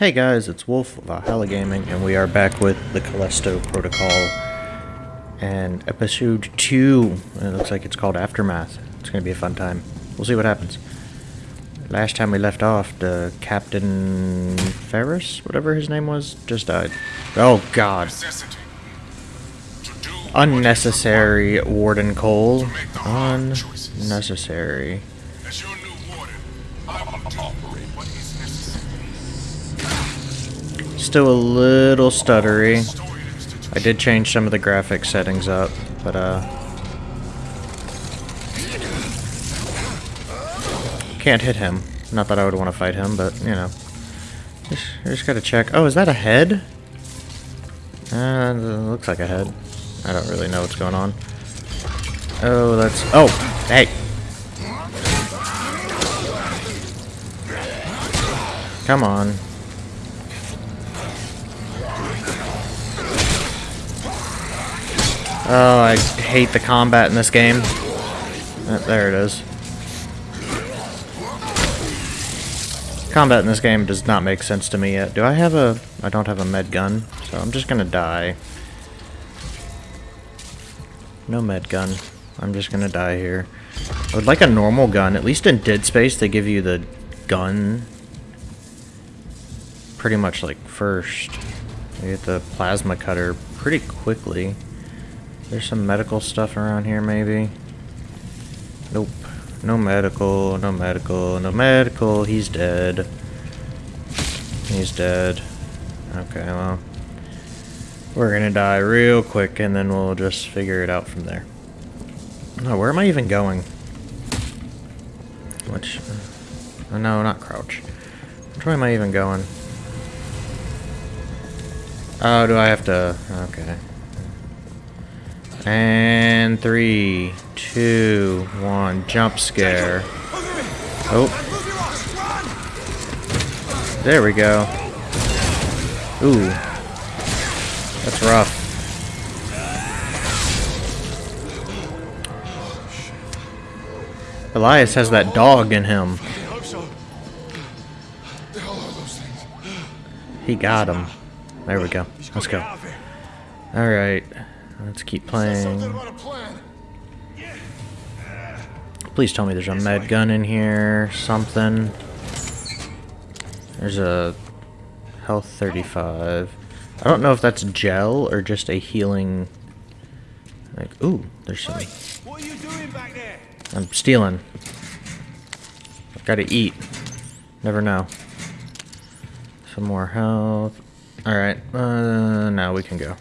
Hey guys, it's Wolf of Valhalla Gaming, and we are back with the Callisto Protocol and episode 2. It looks like it's called Aftermath. It's going to be a fun time. We'll see what happens. Last time we left off, the Captain Ferris, whatever his name was, just died. Oh god. necessity to do Unnecessary Warden Cole. Unnecessary. Still a little stuttery. I did change some of the graphic settings up, but uh can't hit him. Not that I would want to fight him, but you know. Just, just gotta check. Oh, is that a head? Uh, looks like a head. I don't really know what's going on. Oh, that's. Oh, hey. Come on. Oh, I hate the combat in this game. Uh, there it is. Combat in this game does not make sense to me yet. Do I have a... I don't have a med gun, so I'm just gonna die. No med gun. I'm just gonna die here. I would like a normal gun. At least in Dead Space, they give you the gun pretty much like first. You get the plasma cutter pretty quickly. There's some medical stuff around here, maybe. Nope. No medical, no medical, no medical. He's dead. He's dead. Okay, well. We're gonna die real quick and then we'll just figure it out from there. No, where am I even going? Which. Uh, no, not crouch. Which way am I even going? Oh, do I have to. Okay. And three, two, one, jump scare. Oh. There we go. Ooh. That's rough. Elias has that dog in him. He got him. There we go. Let's go. Alright. Let's keep playing. about a plan. Please tell me there's a med gun in here. Something. There's a health 35. I don't know if that's gel or just a healing. Like, ooh, there's some. What are you doing back there? I'm stealing. I've Gotta eat. Never know. Some more health. Alright, uh, now we can go.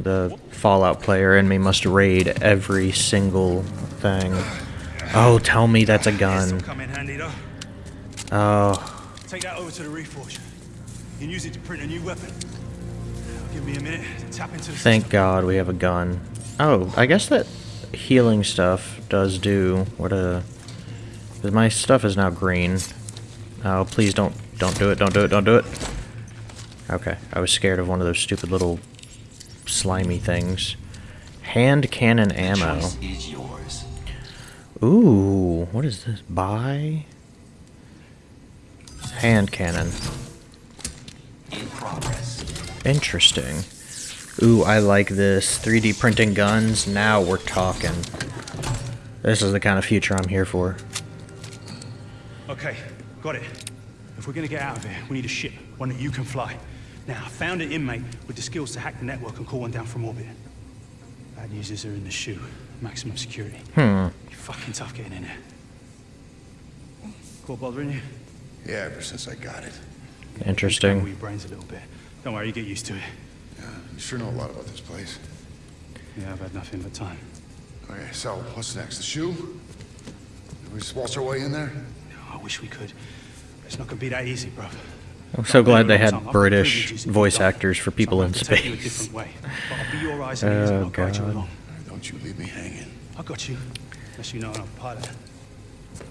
The Fallout player in me must raid every single thing. Oh, tell me that's a gun. come in handy though. Oh, Take that over to the Reforge. You can use it to print a new weapon. Give me a minute to tap into the thank God we have a gun. Oh, I guess that healing stuff does do what a. 'cause my stuff is now green. Oh, please don't don't do it! Don't do it! Don't do it! Okay, I was scared of one of those stupid little slimy things. Hand cannon ammo. Is yours. Ooh, what is this? Buy hand cannon. In progress. Interesting. Ooh, I like this. 3D printing guns. Now we're talking. This is the kind of future I'm here for. Okay, got it. If we're gonna get out of here, we need a ship, one that you can fly. Now, I found an inmate with the skills to hack the network and call one down from orbit. Bad news is they're in the shoe. Maximum security. Hmm. Be fucking tough getting in there. Caught bothering you? Yeah, ever since I got it. Scramble Interesting. your brains a little bit. Don't worry, you get used to it. Yeah, you sure know a lot about this place. Yeah, I've had nothing but time. Okay, so what's next? The shoe? Did we just waltz our way in there? No, I wish we could. It's not gonna be that easy, bro. I'm so glad they had British voice actors for people in Take you a space. different way. But I'll be your eyes and oh, ears and Oh, I'll guide you God. along. All right, don't you leave me hanging. I got you. Unless you know I'm a pilot.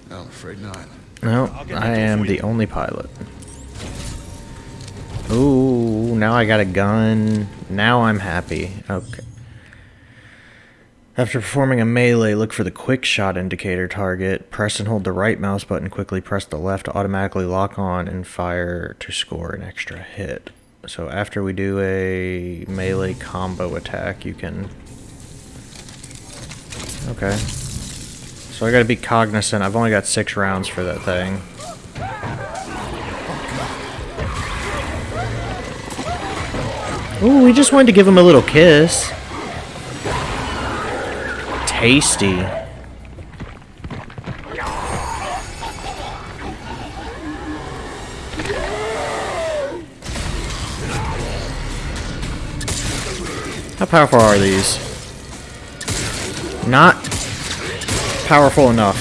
No, I'm afraid not. No, I'll get I that door am the only pilot. Ooh, now I got a gun. Now I'm happy. Okay. After performing a melee, look for the quick shot indicator target. Press and hold the right mouse button. Quickly press the left to automatically lock on and fire to score an extra hit. So after we do a melee combo attack, you can... Okay. So I gotta be cognizant. I've only got six rounds for that thing. Ooh, we just wanted to give him a little kiss. Tasty. How powerful are these? Not powerful enough.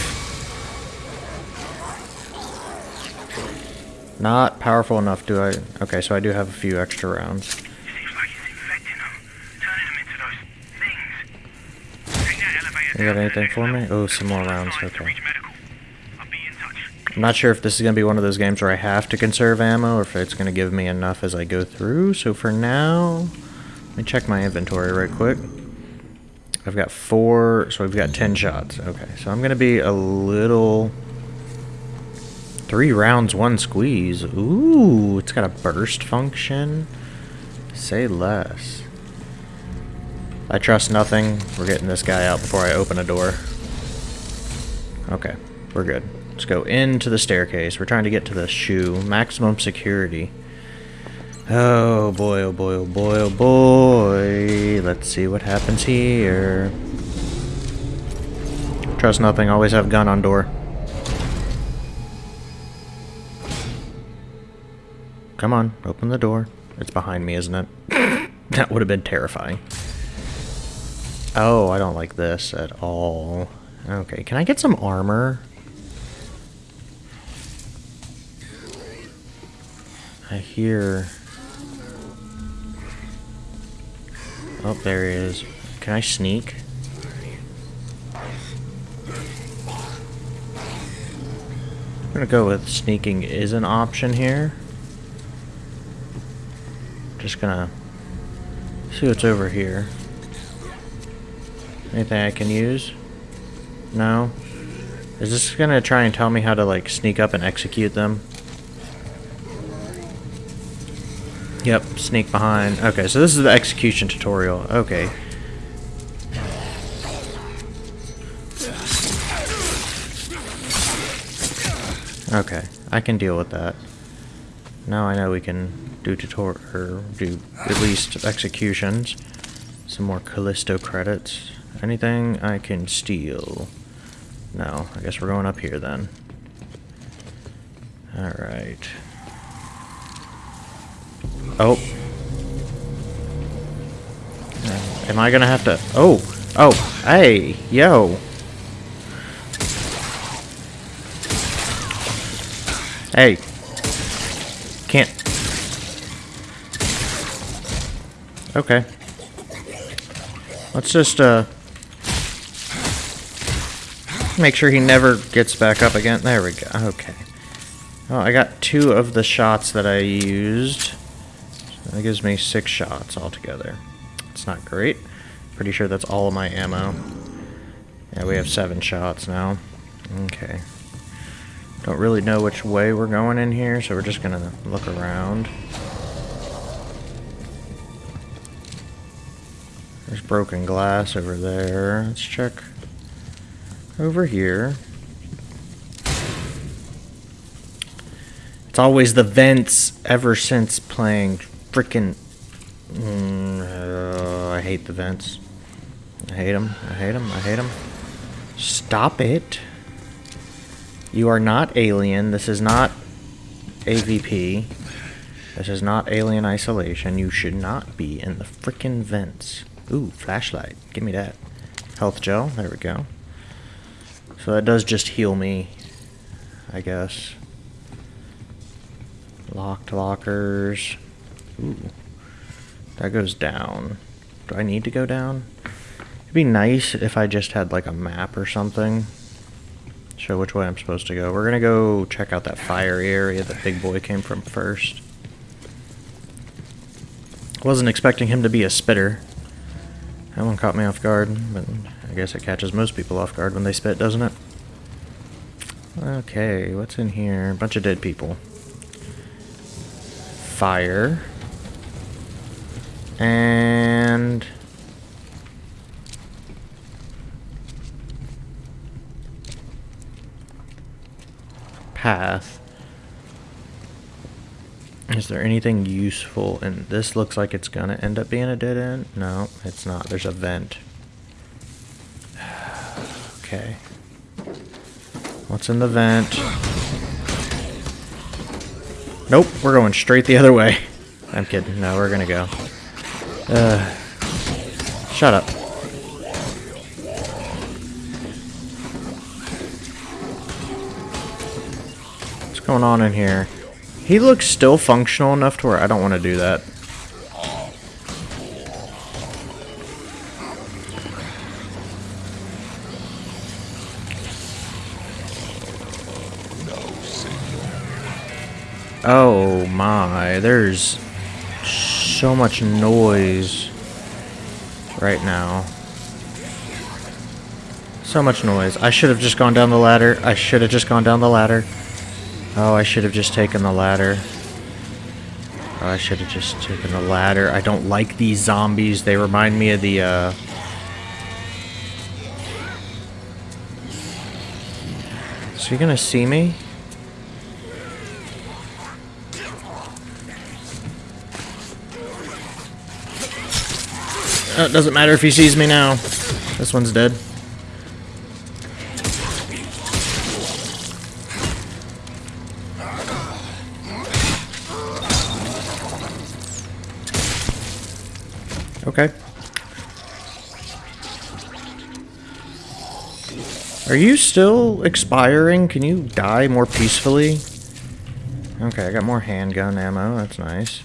Not powerful enough, do I? Okay, so I do have a few extra rounds. Seems like it's infecting them, turning them into those things. Take that elevator You got down to the anything for me? Oh, some more rounds, okay. i'm not sure if this is going to be one of those games where I have to conserve ammo or if it's going to give me enough as I go through. So for now, let me check my inventory right quick. I've got four, so we've got 10 shots. Okay, so I'm going to be a little... Three rounds, one squeeze. Ooh, it's got a burst function. Say less. I trust nothing. We're getting this guy out before I open a door. Okay, we're good. Let's go into the staircase. We're trying to get to the shoe. Maximum security. Oh boy, oh boy, oh boy, oh boy. Let's see what happens here. Trust nothing. Always have gun on door. Come on, open the door. It's behind me, isn't it? that would have been terrifying. Oh, I don't like this at all. Okay, can I get some armor? I hear... Oh, there he is. Can I sneak? I'm gonna go with sneaking is an option here. Just gonna see what's over here. Anything I can use? No? Is this gonna try and tell me how to like sneak up and execute them? Yep, sneak behind. Okay, so this is the execution tutorial. Okay. Okay, I can deal with that. Now I know we can do tutor or do at least executions. Some more Callisto credits. Anything I can steal? No, I guess we're going up here then. Alright. Oh. Uh, Am I gonna have to... Oh! Oh! Hey! Yo! Hey! Can't... Okay. Let's just, uh... Make sure he never gets back up again. There we go. Okay. Oh, I got two of the shots that I used. That gives me six shots altogether. It's not great. Pretty sure that's all of my ammo. Yeah, we have seven shots now. Okay. Don't really know which way we're going in here, so we're just gonna look around. There's broken glass over there. Let's check over here. It's always the vents ever since playing freaking. Mm, uh, I hate the vents. I hate them. I hate them. I hate them. Stop it. You are not alien. This is not AVP. This is not alien isolation. You should not be in the freaking vents. Ooh, flashlight. Give me that. Health gel. There we go. So that does just heal me, I guess. Locked lockers. Ooh. That goes down. Do I need to go down? It'd be nice if I just had like a map or something. Show which way I'm supposed to go. We're gonna go check out that fire area that Big Boy came from first. Wasn't expecting him to be a spitter. That one caught me off guard, but I guess it catches most people off guard when they spit, doesn't it? Okay, what's in here? Bunch of dead people. Fire. And... Path. Is there anything useful? And this looks like it's gonna end up being a dead end. No, it's not. There's a vent. okay. What's in the vent? Nope, we're going straight the other way. I'm kidding. No, we're gonna go. Uh, shut up. What's going on in here? He looks still functional enough to where I don't want to do that. My, there's so much noise right now. So much noise. I should have just gone down the ladder. I should have just gone down the ladder. Oh, I should have just taken the ladder. Oh, I should have just taken the ladder. I don't like these zombies. They remind me of the, uh... Is he gonna see me? Oh, it doesn't matter if he sees me now. This one's dead. Okay. Are you still expiring? Can you die more peacefully? Okay, I got more handgun ammo. That's nice.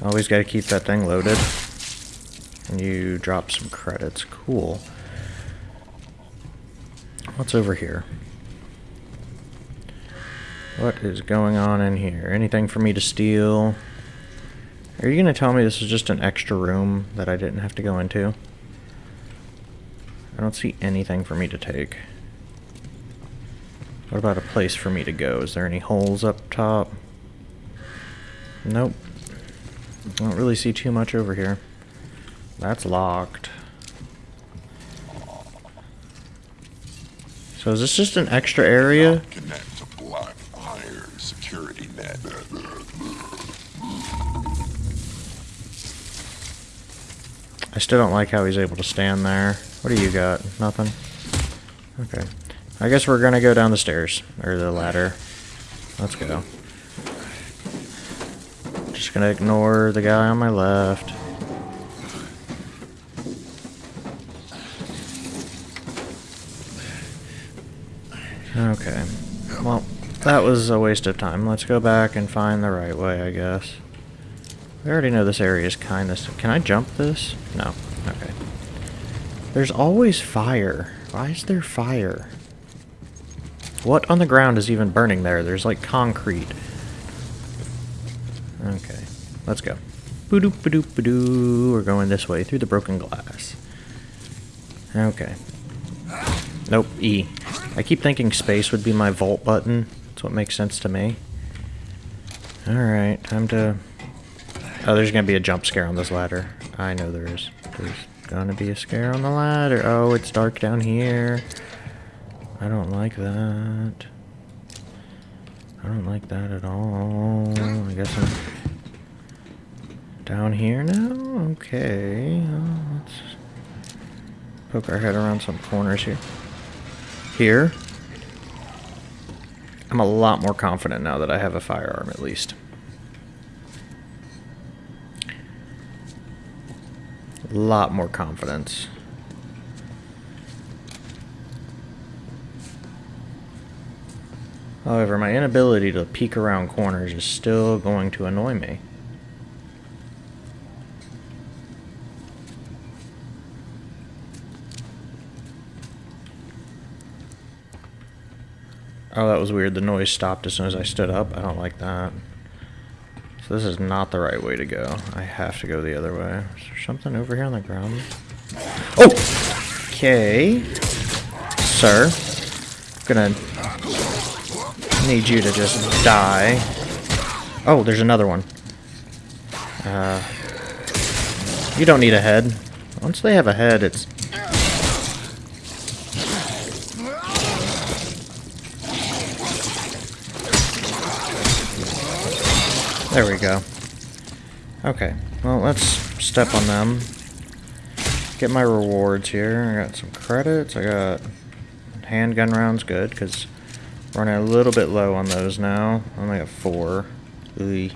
Always got to keep that thing loaded. You drop some credits. Cool. What's over here? What is going on in here? Anything for me to steal? Are you going to tell me this is just an extra room that I didn't have to go into? I don't see anything for me to take. What about a place for me to go? Is there any holes up top? Nope. I don't really see too much over here. That's locked. So is this just an extra area? Connect to Black Iron security net. I still don't like how he's able to stand there. What do you got? Nothing? Okay. I guess we're gonna go down the stairs. Or the ladder. Let's go. Just gonna ignore the guy on my left. Okay. Well, that was a waste of time. Let's go back and find the right way, I guess. We already know this area is kind of... Can I jump this? No. Okay. There's always fire. Why is there fire? What on the ground is even burning there? There's like concrete. Okay. Let's go. Boo-doop, ba-doop, ba-doo. We're going this way through the broken glass. Okay. Nope, E. I keep thinking space would be my vault button. That's what makes sense to me. Alright, time to... Oh, there's gonna be a jump scare on this ladder. I know there is. There's gonna be a scare on the ladder. Oh, it's dark down here. I don't like that. I don't like that at all. I guess I'm down here now? Okay. Let's poke our head around some corners here. Here. I'm a lot more confident now that I have a firearm, at least. A lot more confidence. However, my inability to peek around corners is still going to annoy me. Oh, that was weird. The noise stopped as soon as I stood up. I don't like that. So this is not the right way to go. I have to go the other way. Is there something over here on the ground? Oh! Okay. Sir. I'm Gonna need you to just die. Oh, there's another one. Uh, you don't need a head. Once they have a head, it's... There we go. Okay, well, let's step on them. Get my rewards here. I got some credits. I got handgun rounds, good, because running a little bit low on those now. I only got four. Ooh.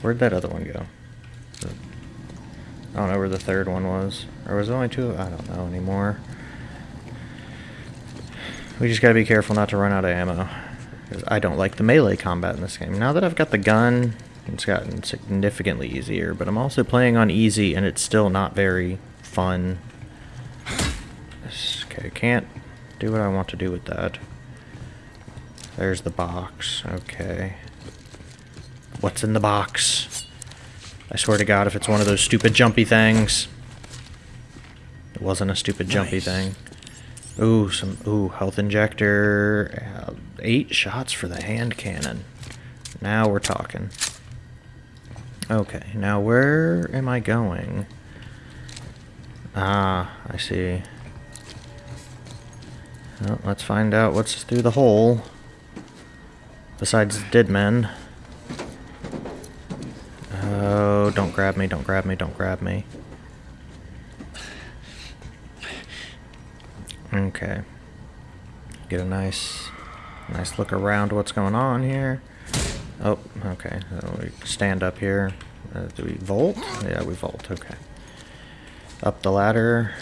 Where'd that other one go? I don't know where the third one was. Or was it only two? I don't know anymore. We just gotta be careful not to run out of ammo. I don't like the melee combat in this game. Now that I've got the gun, it's gotten significantly easier, but I'm also playing on easy and it's still not very fun. Okay, can't do what I want to do with that. There's the box. Okay. What's in the box? I swear to God, if it's one of those stupid jumpy things. It wasn't a stupid jumpy thing. Ooh, some ooh health injector. Uh, eight shots for the hand cannon. Now we're talking. Okay, now where am I going? Ah, I see. Well, let's find out what's through the hole. Besides dead men. Oh, don't grab me, don't grab me, don't grab me. Okay. Get a nice, nice look around what's going on here. Oh, okay. So we stand up here. Uh, do we vault? Yeah, we vault. Okay. Up the ladder.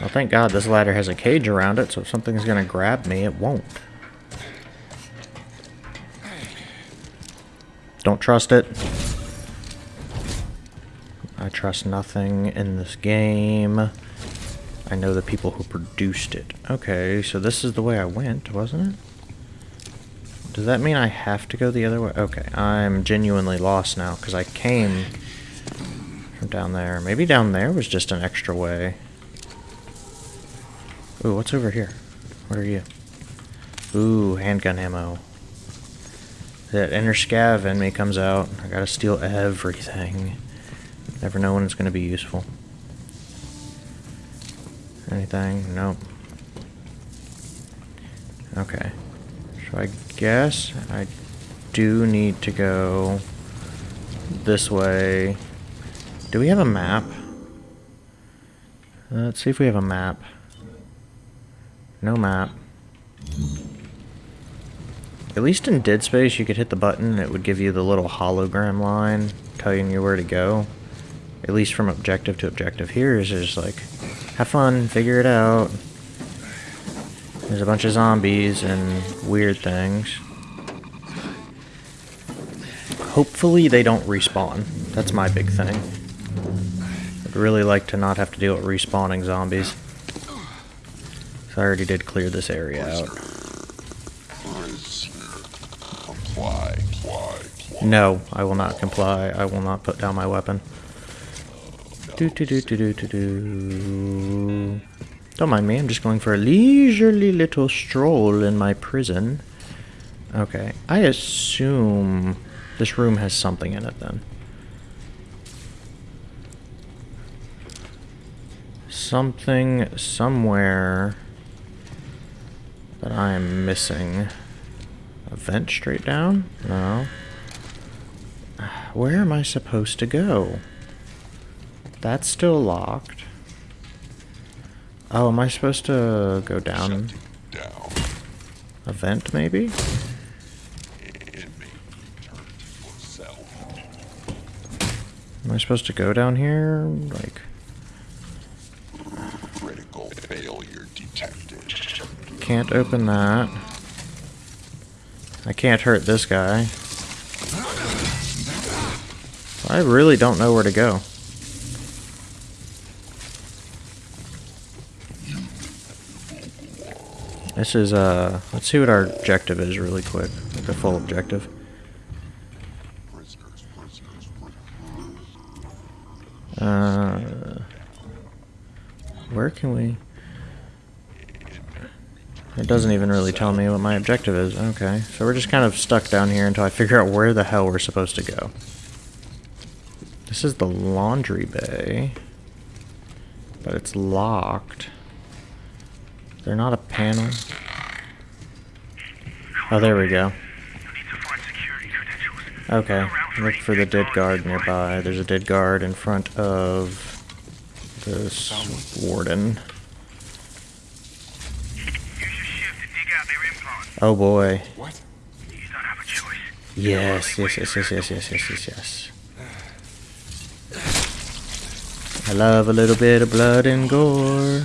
Well, thank God this ladder has a cage around it, so if something's gonna grab me, it won't. Don't trust it. I trust nothing in this game. I know the people who produced it. Okay, so this is the way I went, wasn't it? Does that mean I have to go the other way? Okay, I'm genuinely lost now, because I came from down there. Maybe down there was just an extra way. Ooh, what's over here? What are you? Ooh, handgun ammo. That inner scav in me comes out. I gotta steal everything. Never know when it's gonna be useful. Anything? Nope. Okay. So I guess I do need to go this way. Do we have a map? Uh, Let's see if we have a map. No map. At least in Dead Space, you could hit the button and it would give you the little hologram line telling you where to go. At least from objective to objective. Here is just like, have fun, figure it out. There's a bunch of zombies and weird things. Hopefully they don't respawn. That's my big thing. I'd really like to not have to deal with respawning zombies. So I already did clear this area out. No, I will not comply. I will not put down my weapon. Do do do do do do do. Don't mind me. I'm just going for a leisurely little stroll in my prison. Okay, I assume this room has something in it then. Something somewhere that I'm missing. A vent straight down? No. Where am I supposed to go? That's still locked. Oh, am I supposed to go down Down. a vent, maybe? Inmate returned to cell. Am I supposed to go down here? Like, Critical failure detected. can't open that. I can't hurt this guy. I really don't know where to go. This is, uh, let's see what our objective is really quick. The full objective. Uh. Uh, can we... It doesn't even really tell me what my objective is. Okay, so we're just kind of stuck down here until I figure out where the hell we're supposed to go. This is the laundry bay. But it's locked. There not a panel? Oh, there we go. Okay, look for the dead guard nearby. There's a dead guard in front of this warden. Oh boy. What? Yes, yes, yes, yes, yes, yes, yes, yes, yes. I love a little bit of blood and gore.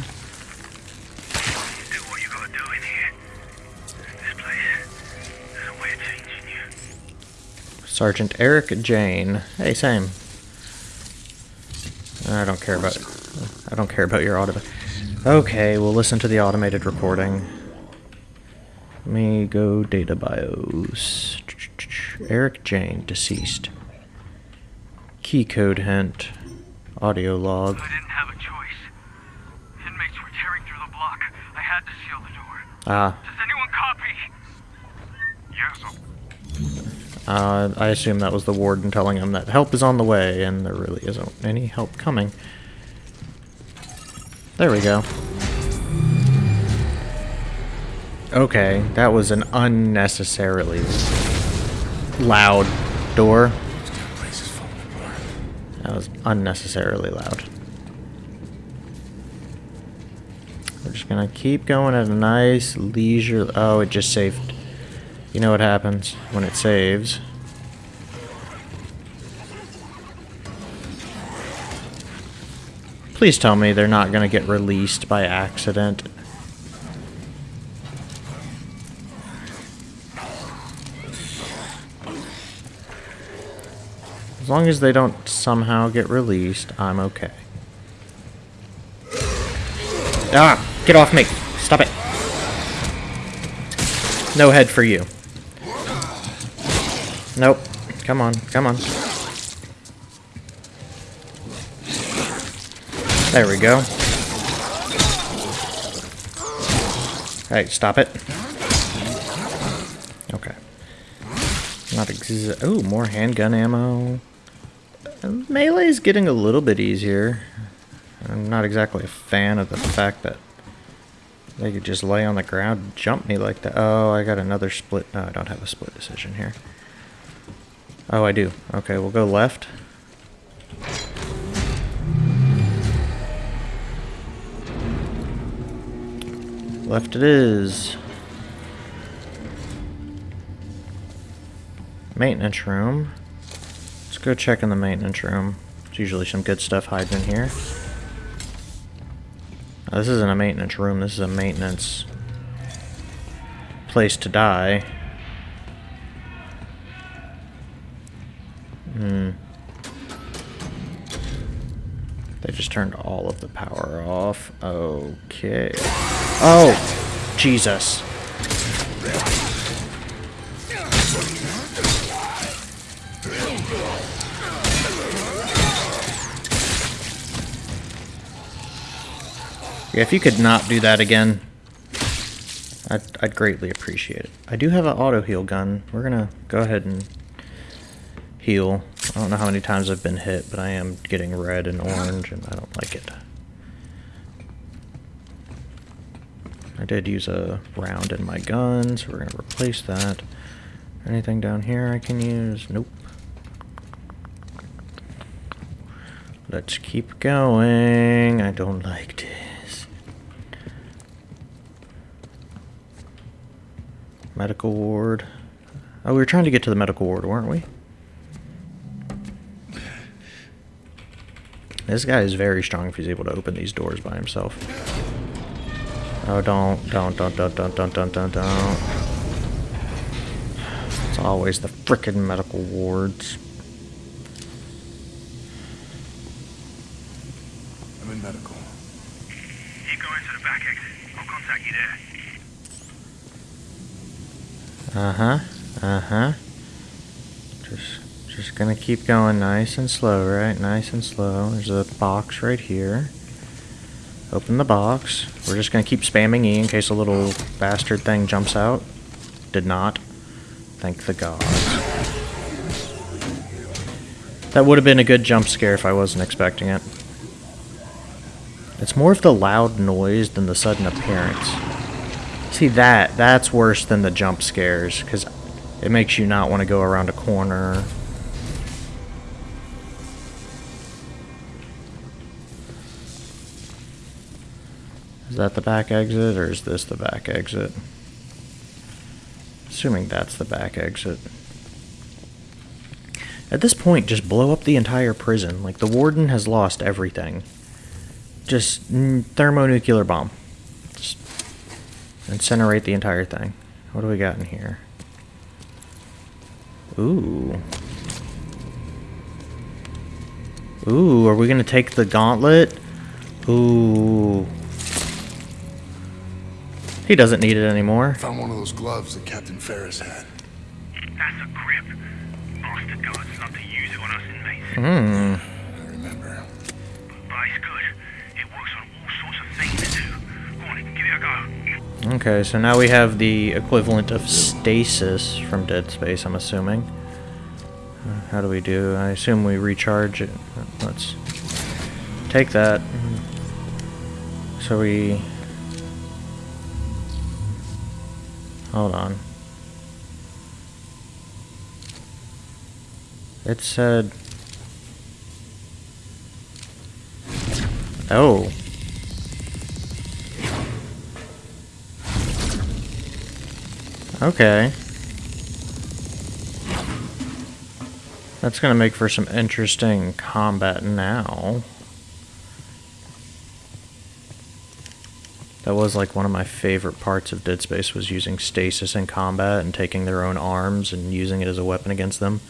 Sergeant Eric Jane. Hey, same. I don't care about I don't care about your auto. Okay, we'll listen to the automated recording. Let me go data bios. Eric Jane, deceased. Key code hint. Audio log. I didn't have a choice. Inmates were tearing through the block. I had to seal the door. Ah, Does anyone copy? Yes. Uh, I assume that was the warden telling him that help is on the way, and there really isn't any help coming. There we go. Okay, that was an unnecessarily loud door. That was unnecessarily loud. We're just gonna keep going at a nice leisure. Oh, it just saved. You know what happens when it saves. Please tell me they're not gonna get released by accident. As long as they don't somehow get released, I'm okay. Ah! Get off me! Stop it! No head for you. Nope. Come on, come on. There we go. Hey, stop it. Okay. Not exa- Oh, more handgun ammo. Uh, Melee's getting a little bit easier. I'm not exactly a fan of the fact that they could just lay on the ground and jump me like that. Oh, I got another split. No, I don't have a split decision here. Oh, I do. Okay, we'll go left. Left it is. Maintenance room. Let's go check in the maintenance room. There's usually some good stuff hiding in here. Uh, this isn't a maintenance room, this is a maintenance place to die. Hmm. They just turned all of the power off. Okay. Oh! Jesus. Yeah, if you could not do that again, I'd, I'd greatly appreciate it. I do have an auto heal gun. We're gonna go ahead and heal. I don't know how many times I've been hit, but I am getting red and orange, and I don't like it. I did use a round in my gun, so we're gonna replace that. Anything down here I can use? Nope. Let's keep going. I don't like this. Medical ward. Oh, we were trying to get to the medical ward, weren't we? This guy is very strong if he's able to open these doors by himself. Oh, don't, don't, don't, don't, don't, don't, don't, don't, don't. It's always the frickin' medical wards. I'm in medical. Keep going to the back exit. I'll contact you there. Uh-huh, uh-huh. Just, gonna keep going nice and slow, right? Nice and slow. There's a box right here. Open the box. We're just gonna keep spamming E in case a little bastard thing jumps out. Did not. Thank the gods. That would have been a good jump scare if I wasn't expecting it. It's more of the loud noise than the sudden appearance. See that, that's worse than the jump scares, because it makes you not want to go around a corner. Is that the back exit, or is this the back exit? Assuming that's the back exit. At this point, just blow up the entire prison. Like, the warden has lost everything. Just thermonuclear bomb. Just incinerate the entire thing. What do we got in here? Ooh. Ooh, are we gonna take the gauntlet? Ooh. He doesn't need it anymore. Found one of those gloves that Captain Ferris had. That's a grip. Bastard guards love to use it on us inmates. Hmm. I remember. But it's good. It works on all sorts of things too. Go on, give it a go. Okay, so now we have the equivalent of stasis from Dead Space, I'm assuming. How do we do? I assume we recharge it. Let's take that. So we... Hold on. It said... Oh. Okay. That's gonna make for some interesting combat now. That was like one of my favorite parts of Dead Space was using stasis in combat and taking their own arms and using it as a weapon against them.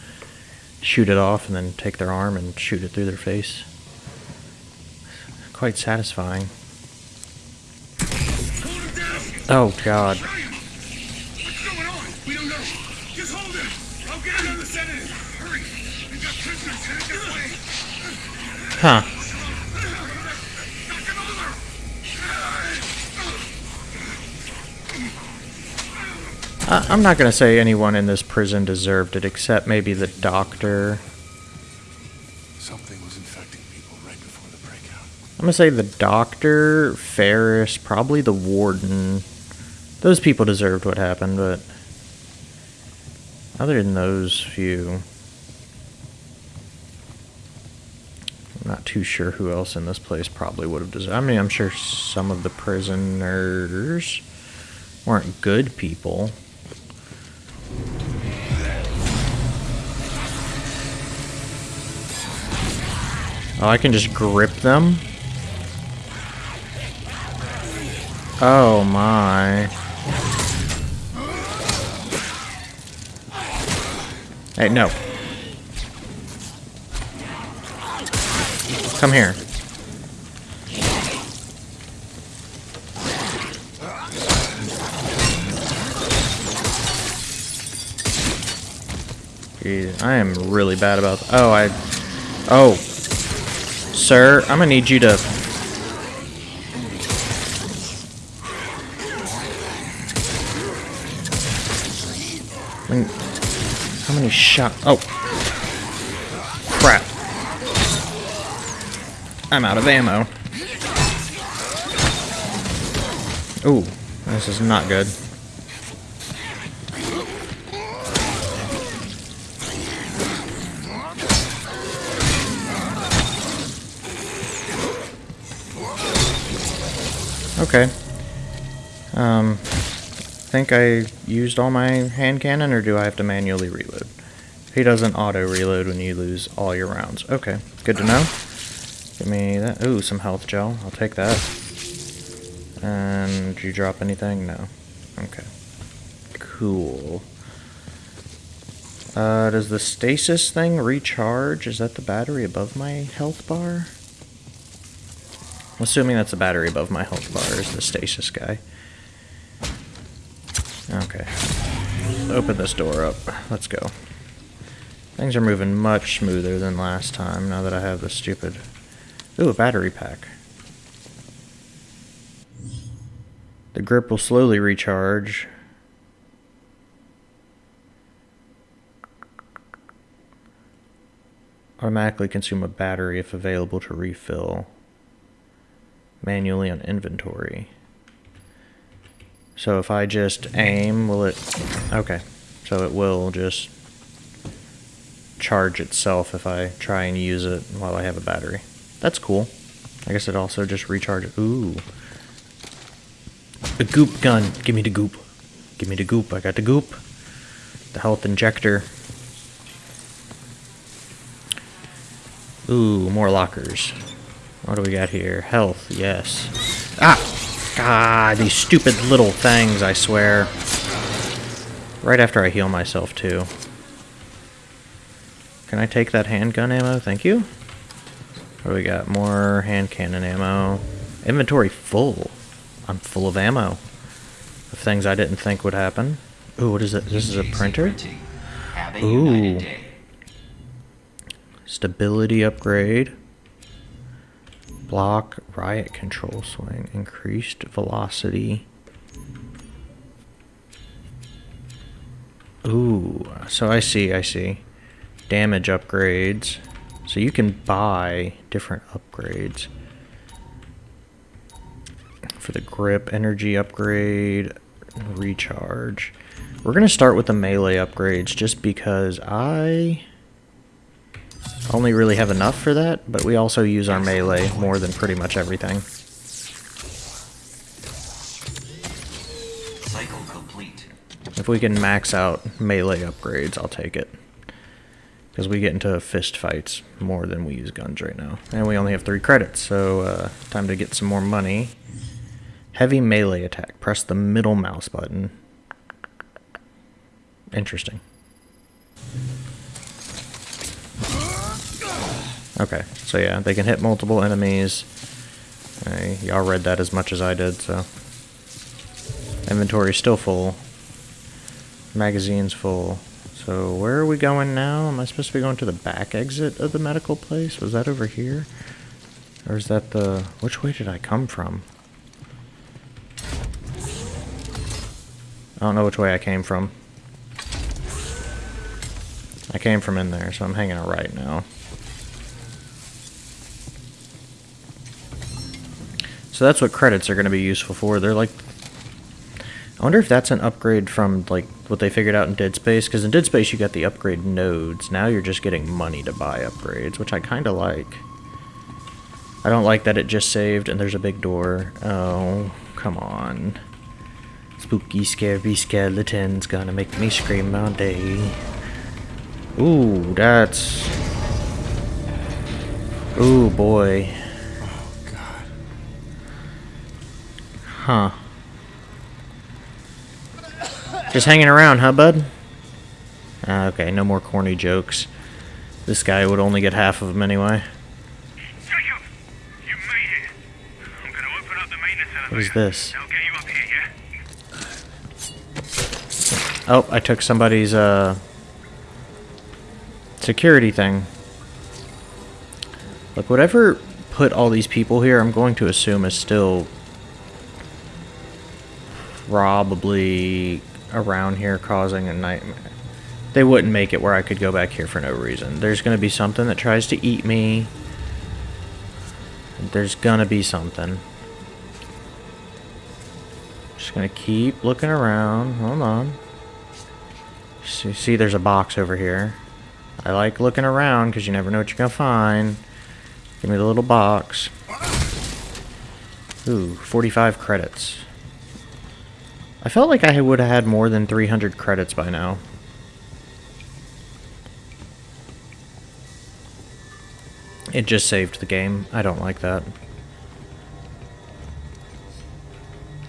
Shoot it off and then take their arm and shoot it through their face. Quite satisfying. Oh god. What's I- I'm not gonna say anyone in this prison deserved it, except maybe the doctor. Something was infecting people right before the breakout. I'm gonna say the doctor, Ferris, probably the warden. Those people deserved what happened, but other than those few, I'm not too sure who else in this place probably would have deserved. I mean, I'm sure some of the prisoners weren't good people. Oh, I can just grip them? Oh my. Hey, no. Come here. Jeez, I am really bad about. Oh, I. Oh, sir, I'm gonna need you to how many shot? Oh, crap! I'm out of ammo. Ooh, this is not good. Okay. Um, think I used all my hand cannon, or do I have to manually reload? He doesn't auto reload when you lose all your rounds. Okay, good to know. Give me that. Ooh, some health gel. I'll take that. And did you drop anything? No. Okay. Cool. Uh, does the stasis thing recharge? Is that the battery above my health bar? Assuming that's the battery above my health bar is the stasis guy. Okay. Open this door up. Let's go. Things are moving much smoother than last time now that I have the stupid... Ooh, a battery pack. The grip will slowly recharge. Automatically consume a battery if available to refill. Manually on inventory. So if I just aim, will it... Okay. So it will just charge itself if I try and use it while I have a battery. That's cool. I guess it also just recharges. Ooh. The goop gun. Give me the goop. Give me the goop. I got the goop. The health injector. Ooh, more lockers. What do we got here? Health, yes. Ah! God, these stupid little things, I swear. Right after I heal myself, too. Can I take that handgun ammo? Thank you. What do we got? More hand cannon ammo. Inventory full. I'm full of ammo. Of things I didn't think would happen. Ooh, what is it? This is a printer? Printing. Have a Ooh. Stability upgrade. Block, riot control swing, increased velocity. Ooh, so I see, I see. Damage upgrades. So you can buy different upgrades. For the grip, energy upgrade, recharge. We're going to start with the melee upgrades just because I only really have enough for that, but we also use our melee more than pretty much everything. Cycle complete. If we can max out melee upgrades, I'll take it. Because we get into fist fights more than we use guns right now. And we only have three credits, so uh, time to get some more money. Heavy melee attack. Press the middle mouse button. Interesting. Okay, so yeah, they can hit multiple enemies. Uh, y'all read that as much as I did, so. Inventory's still full. Magazine's full. So where are we going now? Am I supposed to be going to the back exit of the medical place? Was that over here? Or is that the... Which way did I come from? I don't know which way I came from. I came from in there, so I'm hanging a right now. So that's what credits are going to be useful for. They're like I wonder if that's an upgrade from like what they figured out in Dead Space. Because in Dead Space you got the upgrade nodes. Now you're just getting money to buy upgrades, which I kind of like. I don't like that it just saved and there's a big door. Oh, come on. Spooky, scary skeleton's gonna make me scream all day. Ooh, that's... Ooh, boy. Huh. Just hanging around, huh, bud? Ah, okay, no more corny jokes. This guy would only get half of them anyway. Jacob, you made it. I'm gonna open up the maintenance elevator. What is this? Get you up here, yeah? Oh, I took somebody's, uh... Security thing. Look, whatever put all these people here, I'm going to assume is still... Probably around here causing a nightmare. They wouldn't make it where I could go back here for no reason. There's going to be something that tries to eat me. There's going to be something. Just going to keep looking around. Hold on. See, there's a box over here. I like looking around because you never know what you're going to find. Give me the little box. Ooh, 45 credits. I felt like I would have had more than 300 credits by now. It just saved the game. I don't like that.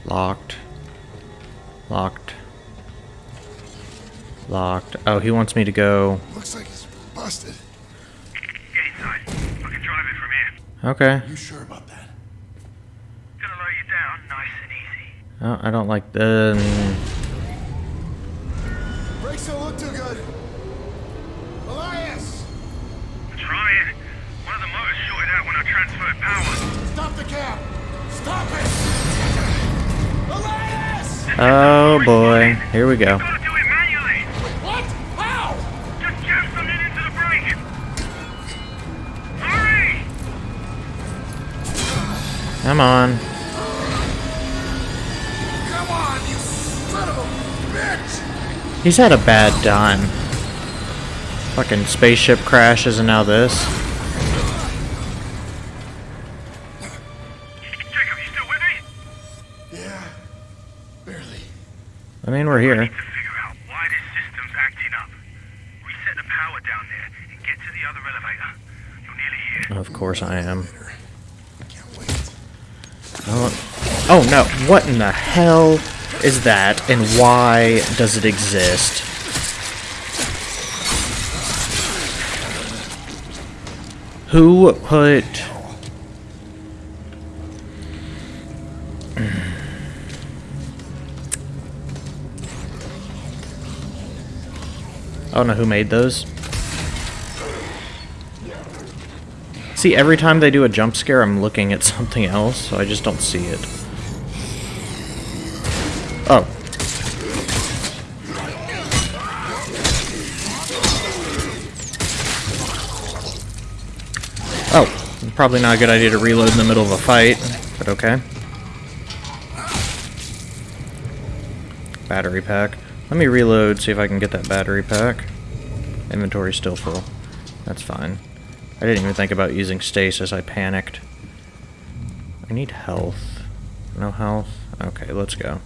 Locked. Locked. Locked. Oh, he wants me to go. Looks like it's busted. Get inside. I can drive it from here. Okay. You sure about that? Gonna lower you down nice and easy. Oh, I don't like the. Um, Brakes don't look too good. Elias! Trying. One of the motors shorted out when I transferred power. Stop the cab! Stop it! Elias! Oh boy, here we go. Gotta do He's had a bad time. Fucking spaceship crashes and now this. Jacob, you still with me? Yeah, barely. I mean, we're here. To figure out why this system's acting up. Reset the power down there and get to the other elevator. You're nearly here. Of course I am. Can't wait. Oh, oh no, what in the hell is that and why does it exist? Who put... I don't know who made those. See, every time they do a jump scare, I'm looking at something else, so I just don't see it. Oh. Oh, probably not a good idea to reload in the middle of a fight, but okay. Battery pack. Let me reload, see if I can get that battery pack. Inventory's still full. That's fine. I didn't even think about using stasis, I panicked. I need health. No health? Okay, let's go.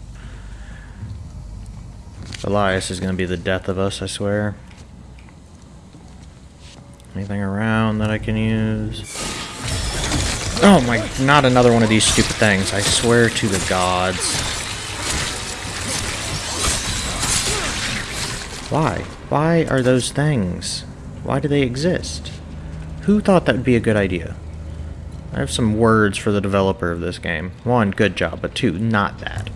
Elias is gonna be the death of us, I swear. Anything around that I can use? Oh my, not another one of these stupid things. I swear to the gods. Why? Why are those things? Why do they exist? Who thought that would be a good idea? I have some words for the developer of this game. One, good job, but two, not that.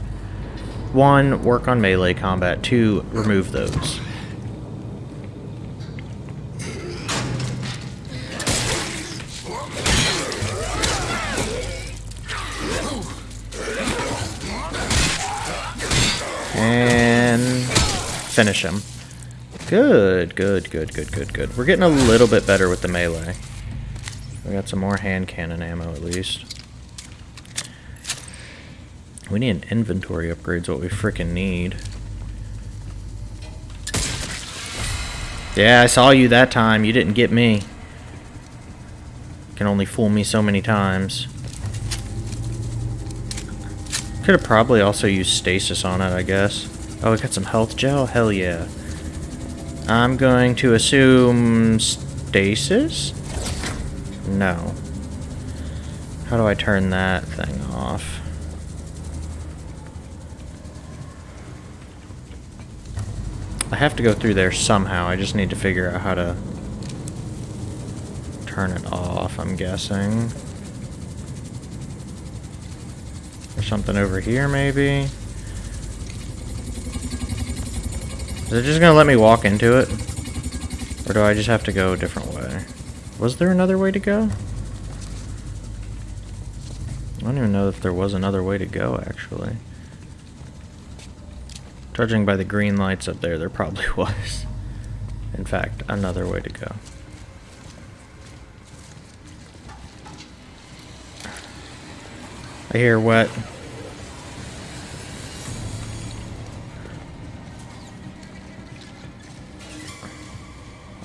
One, work on melee combat. Two, remove those. And finish him. Good, good, good, good, good, good. We're getting a little bit better with the melee. We got some more hand cannon ammo at least. We need an inventory upgrade's what we frickin' need. Yeah, I saw you that time. You didn't get me. Can only fool me so many times. Could have probably also used stasis on it, I guess. Oh, we got some health gel? Hell yeah. I'm going to assume stasis? No. How do I turn that thing off? I have to go through there somehow. I just need to figure out how to turn it off, I'm guessing. There's something over here, maybe? Is it just gonna let me walk into it? Or do I just have to go a different way? Was there another way to go? I don't even know if there was another way to go, actually. Judging by the green lights up there, there probably was. In fact, another way to go. I hear wet.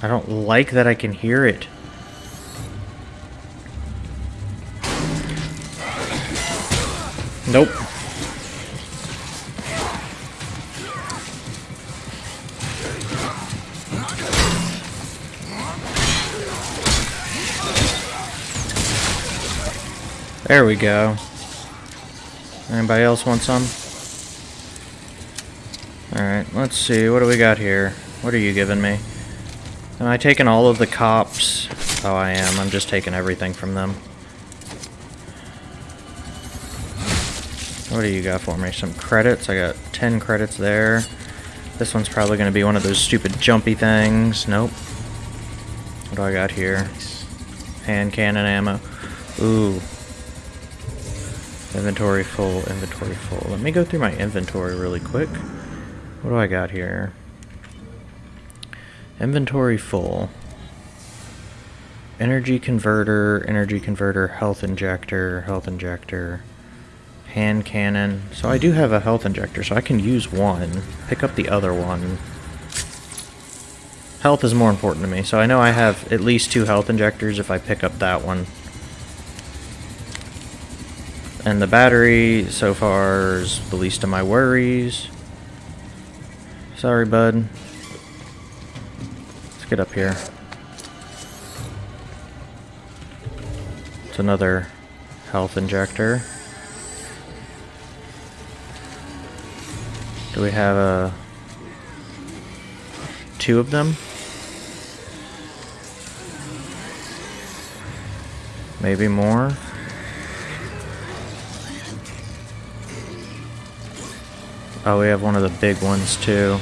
I don't like that I can hear it. Nope. There we go. Anybody else want some? Alright, let's see. What do we got here? What are you giving me? Am I taking all of the cops? Oh, I am. I'm just taking everything from them. What do you got for me? Some credits? I got 10 credits there. This one's probably going to be one of those stupid jumpy things. Nope. What do I got here? Hand cannon ammo. Ooh. Inventory full, inventory full. Let me go through my inventory really quick. What do I got here? Inventory full. Energy converter, energy converter, health injector, health injector, hand cannon. So I do have a health injector, so I can use one. Pick up the other one. Health is more important to me, so I know I have at least two health injectors if I pick up that one. And the battery so far is the least of my worries. Sorry, bud. Let's get up here. It's another health injector. Do we have a two of them? Maybe more. Oh, we have one of the big ones too.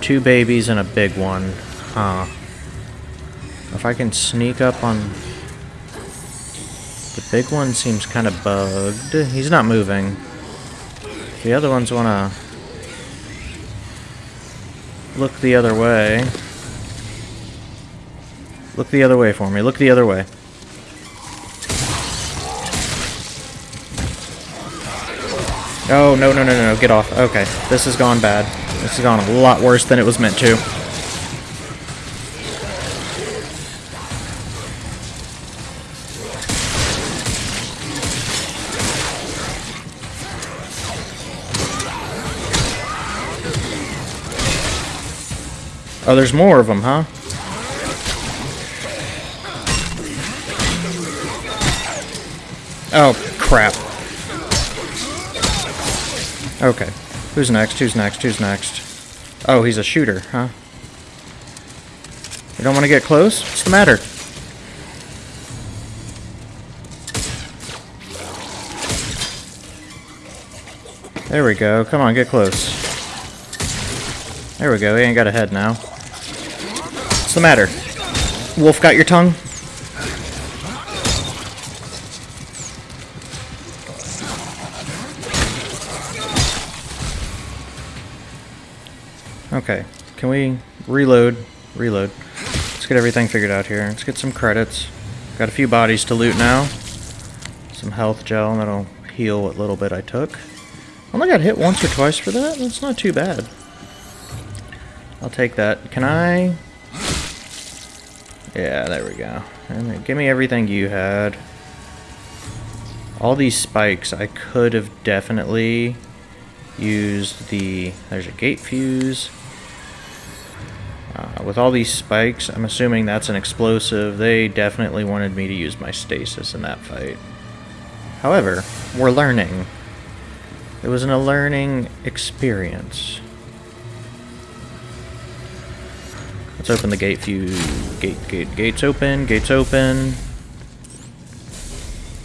Two babies and a big one. Huh. If I can sneak up on... The big one seems kind of bugged. He's not moving. The other ones want to look the other way. Look the other way for me. Look the other way. Oh, no, no, no, no, get off. Okay, this has gone bad. This has gone a lot worse than it was meant to. Oh, there's more of them, huh? Oh, crap. Okay. Who's next? Who's next? Who's next? Oh, he's a shooter, huh? You don't want to get close? What's the matter? There we go. Come on, get close. There we go. He ain't got a head now. What's the matter? Wolf got your tongue? Okay, can we reload? Reload. Let's get everything figured out here. Let's get some credits. Got a few bodies to loot now. Some health gel, and that'll heal what little bit I took. Only got hit once or twice for that? That's not too bad. I'll take that. Can I... Yeah, there we go. And give me everything you had. All these spikes, I could have definitely used the... There's a gate fuse. Uh, with all these spikes, I'm assuming that's an explosive. They definitely wanted me to use my stasis in that fight. However, we're learning. It was an, a learning experience. Let's open the gate fuse. Gate, gate, gates open, gates open.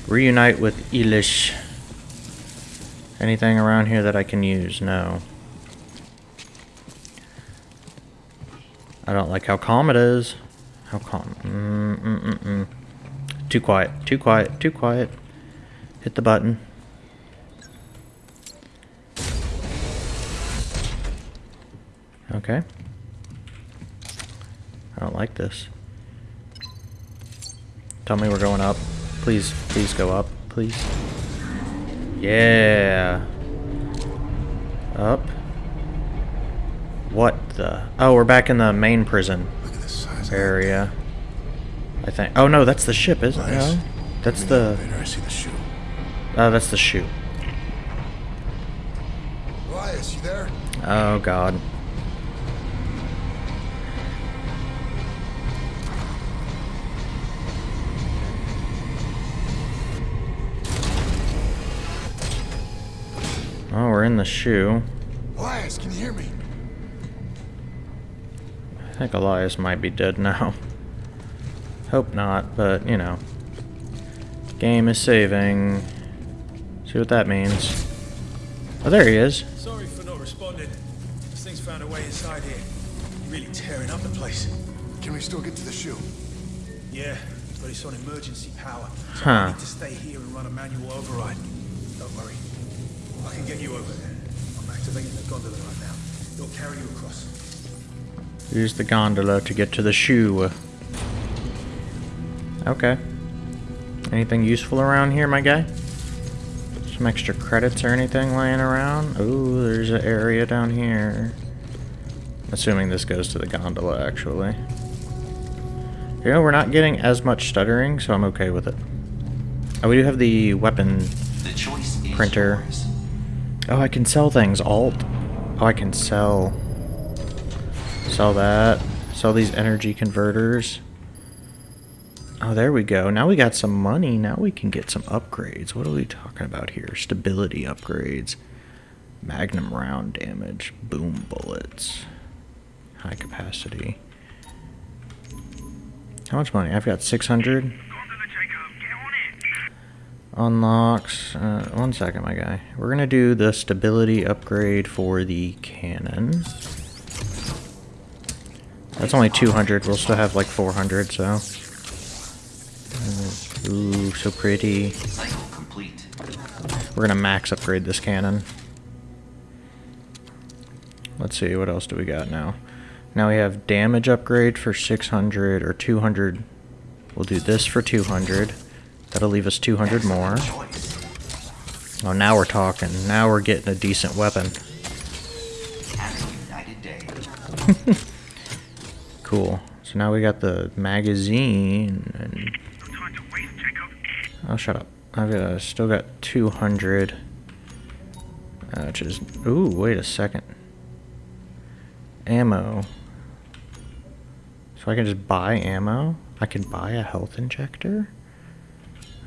Reunite with Elias. Anything around here that I can use? No. I don't like how calm it is. How calm. Mm -mm -mm -mm. Too quiet. Too quiet. Too quiet. Hit the button. Okay. I don't like this. Tell me we're going up. Please, please go up. Please. Yeah. Up. What the? Oh, we're back in the main prison Look at the size area. I think. Oh no, that's the ship, isn't it? No? That's the. I see the shoe. Oh, that's the chute. Elias, you there? Oh god. Oh, we're in the shoe. Elias, can you hear me? I think Elias might be dead now. Hope not, but you know. Game is saving. See what that means. Oh, there he is. Sorry for not responding. This thing's found a way inside here. Really tearing up the place. Can we still get to the shoe? Yeah, but it's on emergency power. So Huh. I need to stay here and run a manual override. Don't worry. I can get you over there. I'm activating the gondola right now. It'll carry you across. Use the gondola to get to the shoe. Okay. Anything useful around here, my guy? Some extra credits or anything laying around? Ooh, there's an area down here. Assuming this goes to the gondola, actually. You know, we're not getting as much stuttering, so I'm okay with it. Oh, we do have the weapon. The choice is Printer. yours. Oh, I can sell things. Alt. Oh, I can sell. Sell that. Sell these energy converters. Oh, there we go. Now we got some money. Now we can get some upgrades. What are we talking about here? Stability upgrades. Magnum round damage. Boom bullets. High capacity. How much money? I've got 600. Gondola, Jacob. Get on it. Unlocks. Uh, one second, my guy. We're gonna do the stability upgrade for the cannon. That's only 200. We'll still have like 400, so. Ooh, so pretty. We're gonna max upgrade this cannon. Let's see, what else do we got now? Now we have damage upgrade for 600 or 200. We'll do this for 200. That'll leave us 200 more. Oh, now we're talking. Now we're getting a decent weapon. Have a united day. Cool. So now we got the magazine and to oh, shut up. I've got, still got 200, uh, which is ooh. Wait a second. Ammo. So I can just buy ammo. I can buy a health injector.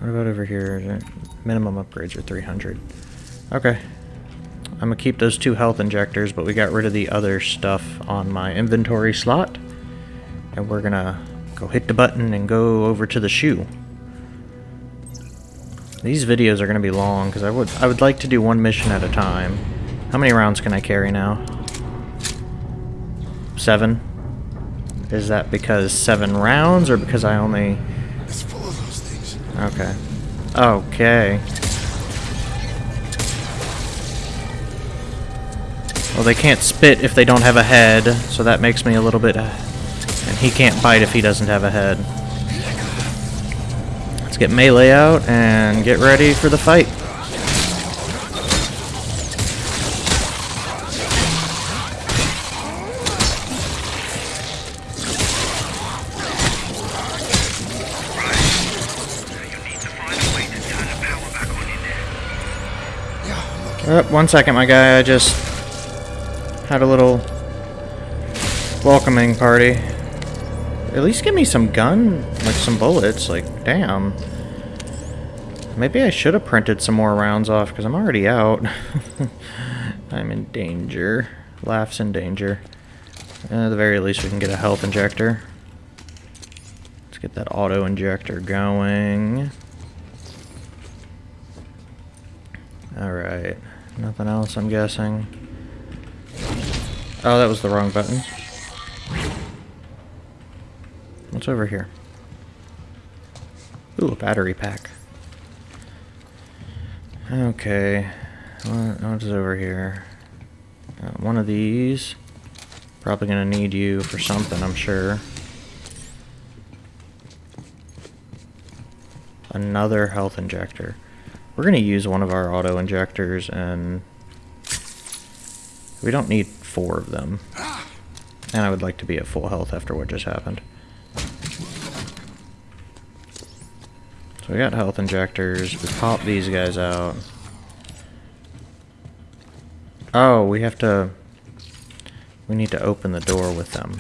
What about over here? Minimum upgrades are 300. Okay. I'm gonna keep those two health injectors, but we got rid of the other stuff on my inventory slot. And we're gonna go hit the button and go over to the shoe. These videos are gonna be long because I would I would like to do one mission at a time. How many rounds can I carry now? Seven. Is that because seven rounds or because I only? It's full of those things. Okay. Okay. Well, they can't spit if they don't have a head, so that makes me a little bit... And he can't bite if he doesn't have a head. Let's get melee out and get ready for the fight. Uh, one second, my guy. I just had a little welcoming party. At least give me some gun, like some bullets. Like, damn. Maybe I should have printed some more rounds off because I'm already out. I'm in danger. Laughs in danger. At the very least, we can get a health injector. Let's get that auto injector going. Alright. Nothing else, I'm guessing. Oh, that was the wrong button. What's over here? Ooh, a battery pack. Okay. What, what's over here? Uh, one of these. Probably gonna need you for something, I'm sure. Another health injector. We're gonna use one of our auto injectors and we don't need four of them. And I would like to be at full health after what just happened. So we got health injectors. We pop these guys out. Oh, we have to... We need to open the door with them.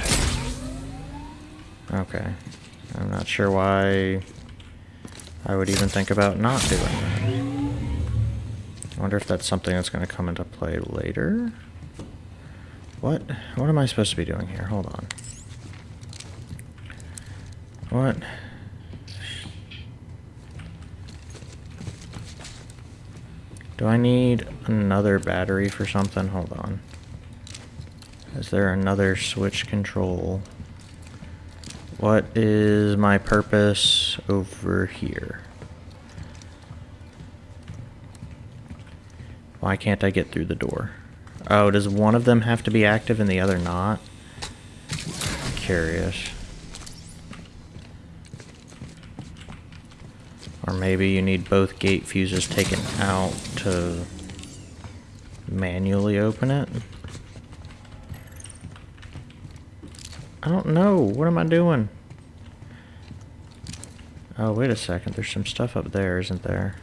Okay. I'm not sure why I would even think about not doing that. I wonder if that's something that's going to come into play later. What? What am I supposed to be doing here? Hold on. What? Do I need another battery for something? Hold on. Is there another switch control? What is my purpose over here? Why can't I get through the door? Oh, does one of them have to be active and the other not? Curious. Or maybe you need both gate fuses taken out to manually open it? I don't know. What am I doing? Oh, wait a second. There's some stuff up there, isn't there?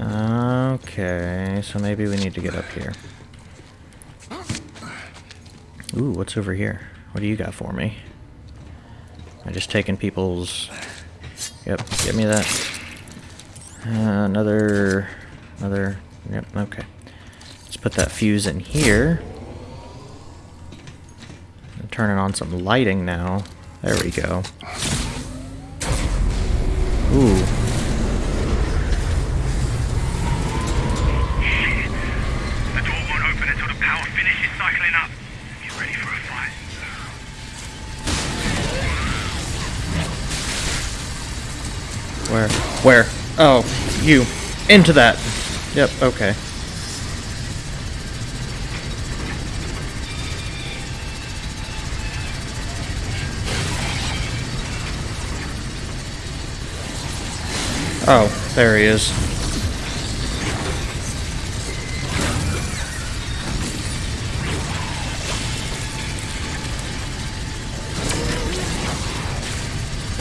Okay, so maybe we need to get up here. Ooh, what's over here? What do you got for me? I'm just taking people's... Yep, give me that. Uh, another... Another... Yep, okay. Let's put that fuse in here. I'm turning on some lighting now. There we go. Ooh. The door won't open until the power finishes cycling up. Get ready for a fight. Where? Oh, you. Into that. Yep, okay. Oh, there he is.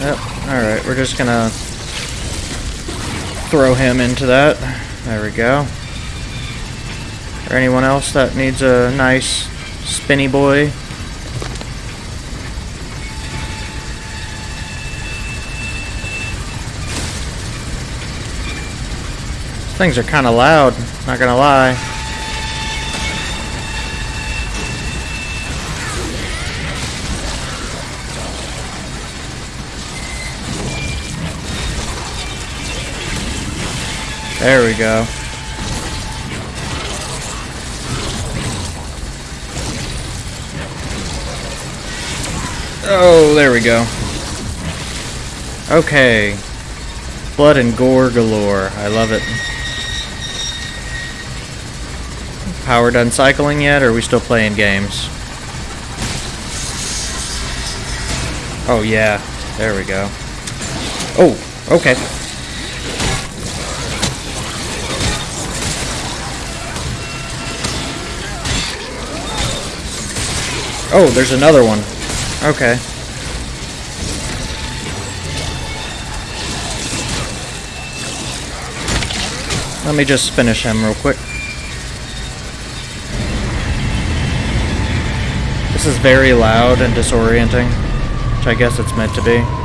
Yep, alright, we're just gonna throw him into that. There we go. Or anyone else that needs a nice spinny boy? Things are kind of loud, not gonna lie. There we go. Oh, there we go. Okay. Blood and gore galore. I love it. Power done cycling yet, or are we still playing games? Oh, yeah. There we go. Oh, okay. Oh, there's another one. Okay. Let me just finish him real quick. This is very loud and disorienting, which I guess it's meant to be.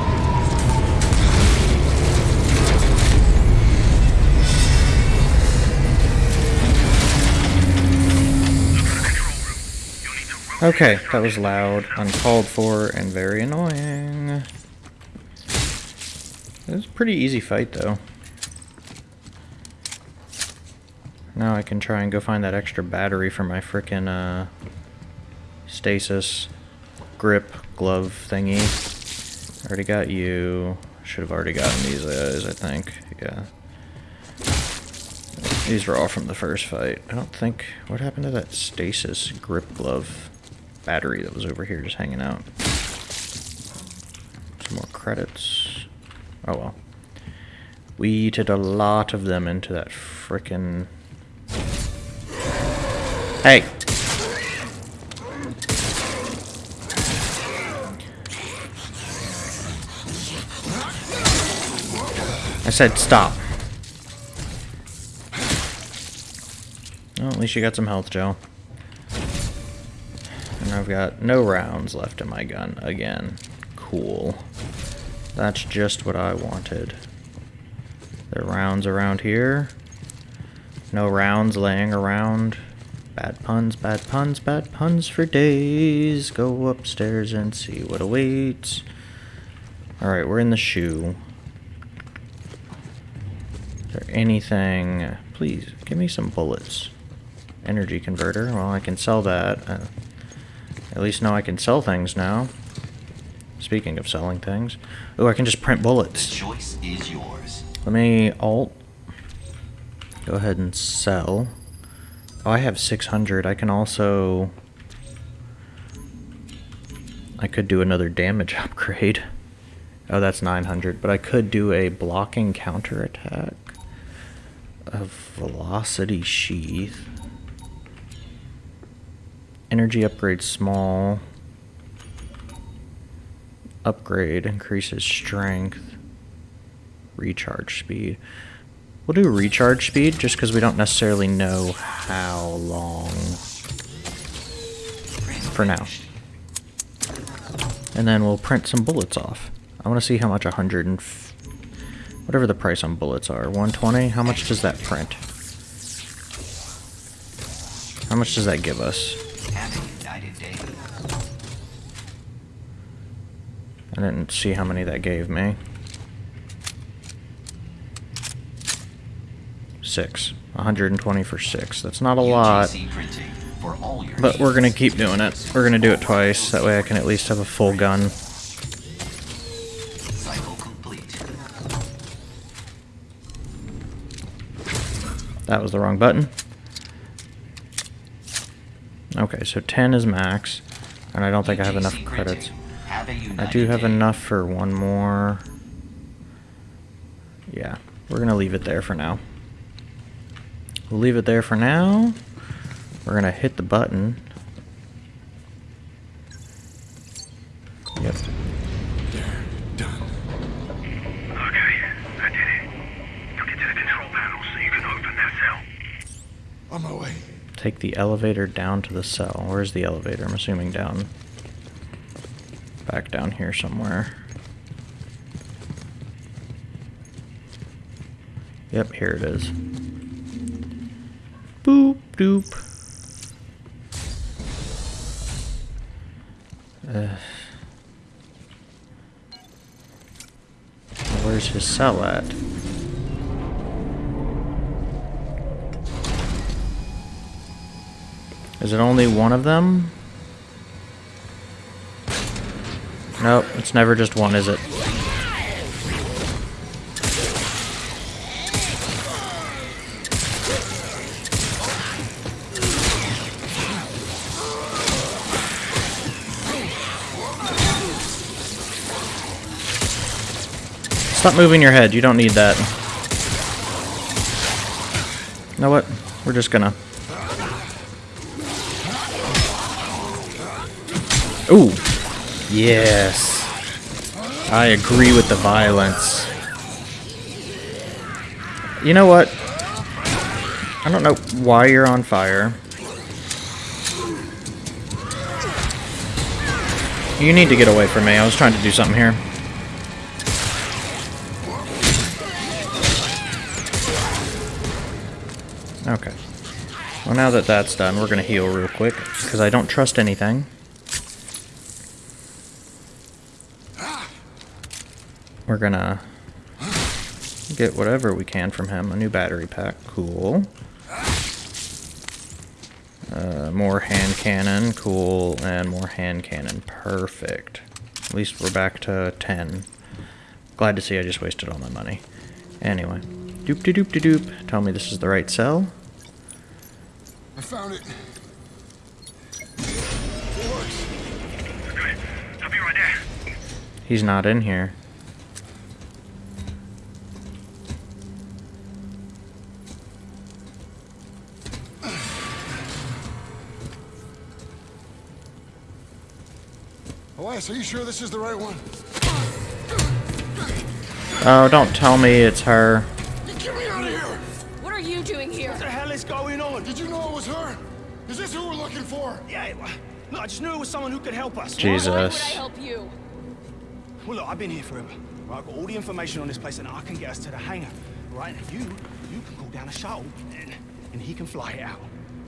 Okay, that was loud, uncalled for, and very annoying. It was a pretty easy fight, though. Now I can try and go find that extra battery for my frickin' uh, stasis grip glove thingy. Already got you. Should have already gotten these guys, I think. Yeah. These were all from the first fight. I don't think... What happened to that stasis grip glove battery that was over here just hanging out? Some more credits. Oh well. We eated a lot of them into that frickin' Hey. I said stop. Well, at least you got some health gel. I've got no rounds left in my gun again. Cool. That's just what I wanted. There are rounds around here. No rounds laying around. Bad puns, bad puns, bad puns for days. Go upstairs and see what awaits. Alright, we're in the shoe. Is there anything... Please, give me some bullets. Energy converter. Well, I can sell that. Uh, at least now I can sell things now. Speaking of selling things. Oh, I can just print The bullets. choice is yours. Let me alt. Go ahead and sell. Oh, I have 600. I can also... I could do another damage upgrade. Oh, that's 900. But I could do a blocking counterattack. A velocity sheath. Energy upgrade small. Upgrade increases strength. Recharge speed. We'll do recharge speed just because we don't necessarily know how long for now. And then we'll print some bullets off. I want to see how much 100 and whatever the price on bullets are. 120. How much does that print? How much does that give us? I didn't see how many that gave me. Six. 120 for six. That's not a lot. But we're gonna keep doing it. We're gonna do it twice. That way I can at least have a full gun. That was the wrong button. Okay, so 10 is max. And I don't think I have enough credits. printing. Have a I do have day. enough for one more. Yeah, we're gonna leave it there for now. We'll leave it there for now. We're gonna hit the button. Yep. Done. Okay, I did it. Took it to the control panel so you can open that cell. On my way. Take the elevator down to the cell. Where's the elevator? I'm assuming down. Back down here somewhere. Yep, here it is. Boop doop. Uh, where's his cell at? Is it only one of them? Nope, it's never just one, is it? Stop moving your head, you don't need that. You know what? We're just gonna... Ooh. Yes. I agree with the violence. You know what? I don't know why you're on fire. You need to get away from me. I was trying to do something here. Okay. Well, now that that's done, we're going to heal real quick, because I don't trust anything. We're going to get whatever we can from him. A new battery pack. Cool. Uh, more hand cannon. Cool. And more hand cannon. Perfect. At least we're back to 10. Glad to see I just wasted all my money. Anyway. Doop de doop de doop. Tell me this is the right cell. I found it. Good. I'll be right there. He's not in here. Elias, are you sure this is the right one? Oh, don't tell me it's her. Get me out of here! What are you doing here? What the hell is going on? Did you know it was her? Is this who we're looking for? Yeah, well, look, I just knew it was someone who could help us. Jesus. Why would I help you? Well, look, I've been here forever. Right, I've got all the information on this place, and I can get us to the hangar. Right, and you, you can call down a shuttle, and, and he can fly it out.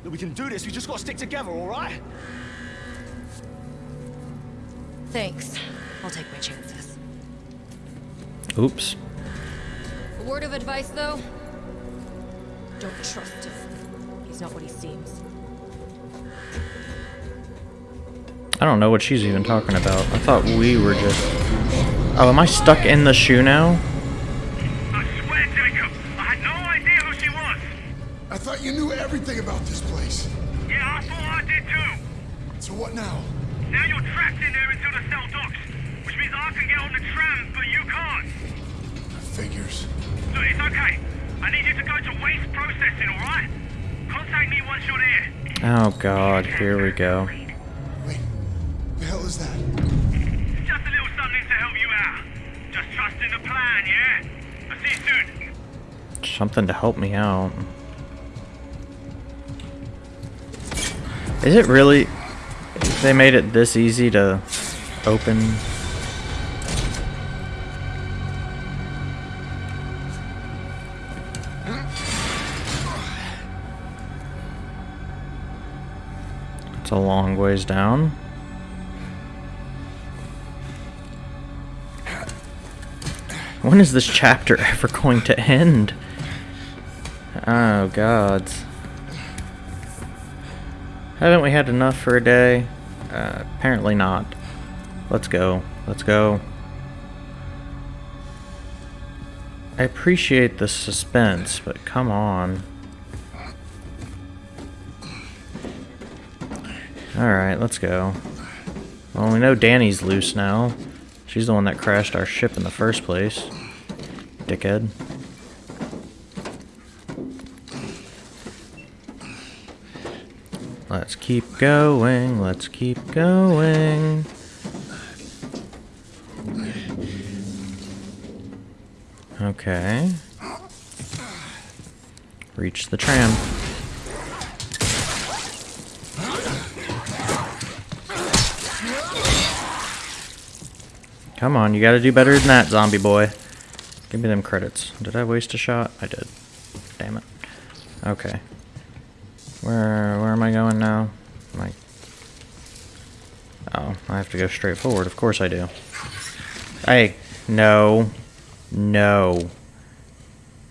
Look, we can do this. We just got to stick together, all right? Thanks. I'll take my chances. Oops. A word of advice, though? Don't trust him. He's not what he seems. I don't know what she's even talking about. I thought we were just... Oh, am I stuck in the shoe now? I swear, Jacob, I had no idea who she was. I thought you knew everything about this waste processing, alright? Contact me once you're there. Oh god, here we go. Wait, the hell is that? It's just a little something to help you out. Just trust in the plan, yeah? I'll see you soon. Something to help me out. Is it really... They made it this easy to open? A long ways down. When is this chapter ever going to end? Oh, gods. Haven't we had enough for a day? Uh, apparently not. Let's go. Let's go. I appreciate the suspense, but come on. Alright, let's go. Well, we know Dani's loose now. She's the one that crashed our ship in the first place. Dickhead. Let's keep going, let's keep going. Okay. Reach the tram. Come on, you gotta do better than that, zombie boy. Give me them credits. Did I waste a shot? I did. Damn it. Okay. Where where am I going now? Am I... Oh, I have to go straight forward. Of course I do. Hey, no. No.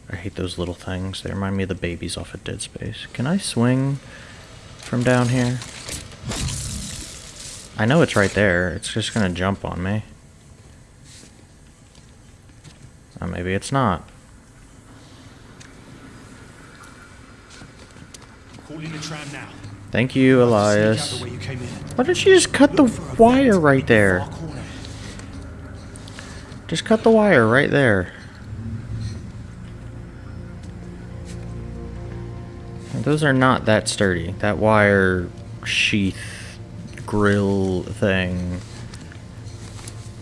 I hate those little things. They remind me of the babies off of Dead Space. Can I swing from down here? I know it's right there. It's just gonna jump on me. Oh, maybe it's not. Call in the tram now. Thank you, Elias. you. Why don't you just cut the wire right there? Just cut the wire right there. Those are not that sturdy. That wire sheath grill thing.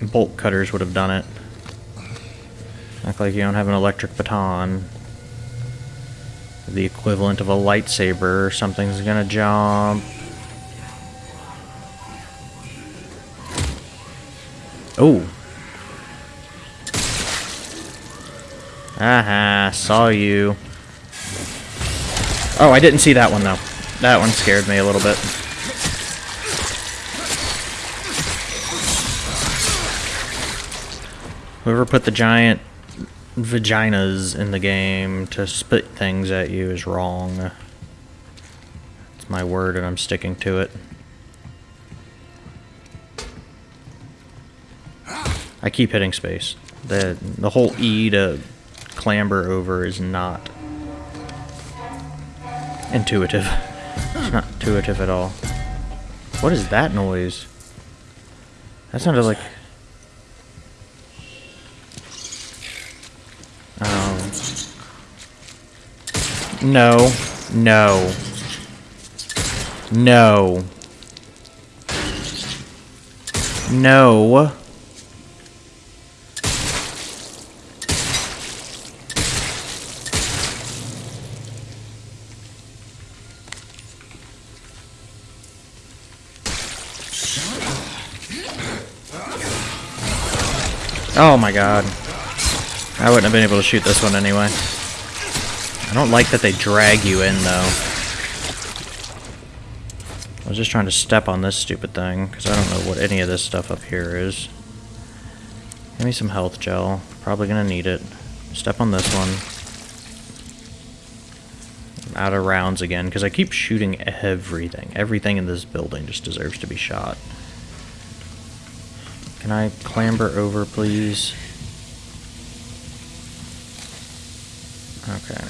Bolt cutters would have done it. Act like you don't have an electric baton. The equivalent of a lightsaber. Something's gonna jump. Oh. Aha, saw you. Oh, I didn't see that one though. That one scared me a little bit. Whoever put the giant vaginas in the game to spit things at you is wrong. It's my word and I'm sticking to it. I keep hitting space. The the whole E to clamber over is not intuitive. It's not intuitive at all. What is that noise? That sounded like Oh. No. No. No. No. Oh my god. I wouldn't have been able to shoot this one anyway. I don't like that they drag you in, though. I was just trying to step on this stupid thing, because I don't know what any of this stuff up here is. Give me some health gel. Probably gonna need it. Step on this one. I'm out of rounds again, because I keep shooting everything. Everything in this building just deserves to be shot. Can I clamber over, please? Okay.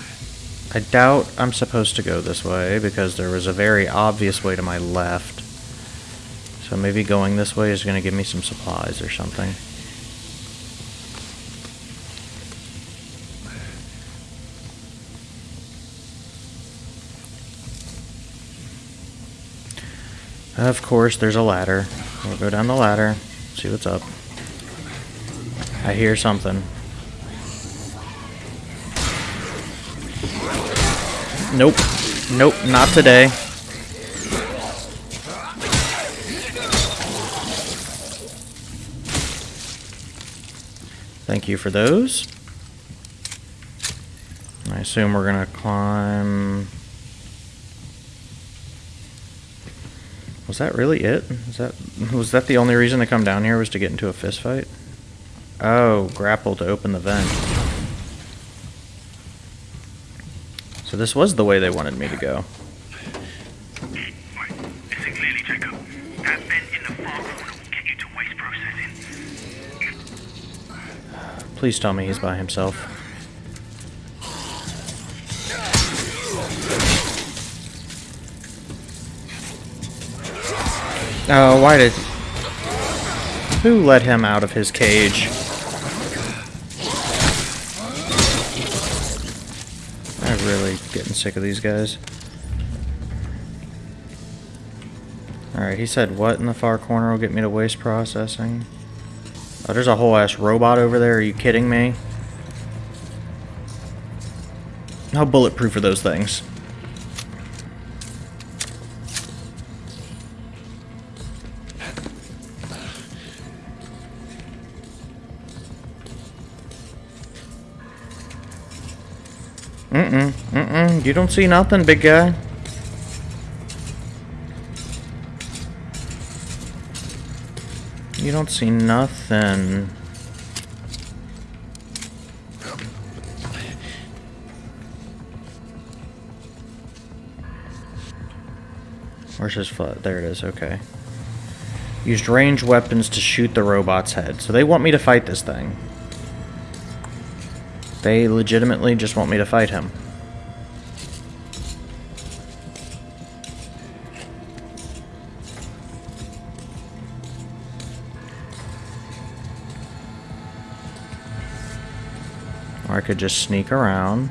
I doubt I'm supposed to go this way because there was a very obvious way to my left. So maybe going this way is going to give me some supplies or something. Of course, there's a ladder. We'll go down the ladder, see what's up. I hear something. Nope. Nope, not today. Thank you for those. I assume we're gonna climb... Was that really it? Is that was that the only reason to come down here was to get into a fist fight? Oh, grapple to open the vent. So this was the way they wanted me to go. Please tell me he's by himself. Oh, why did... Who let him out of his cage? Really getting sick of these guys. Alright, he said what in the far corner will get me to waste processing? Oh, there's a whole ass robot over there. Are you kidding me? How bulletproof are those things? You don't see nothing, big guy. You don't see nothing. Where's his foot? There it is, okay. Used ranged weapons to shoot the robot's head. So they want me to fight this thing. They legitimately just want me to fight him. Could just sneak around.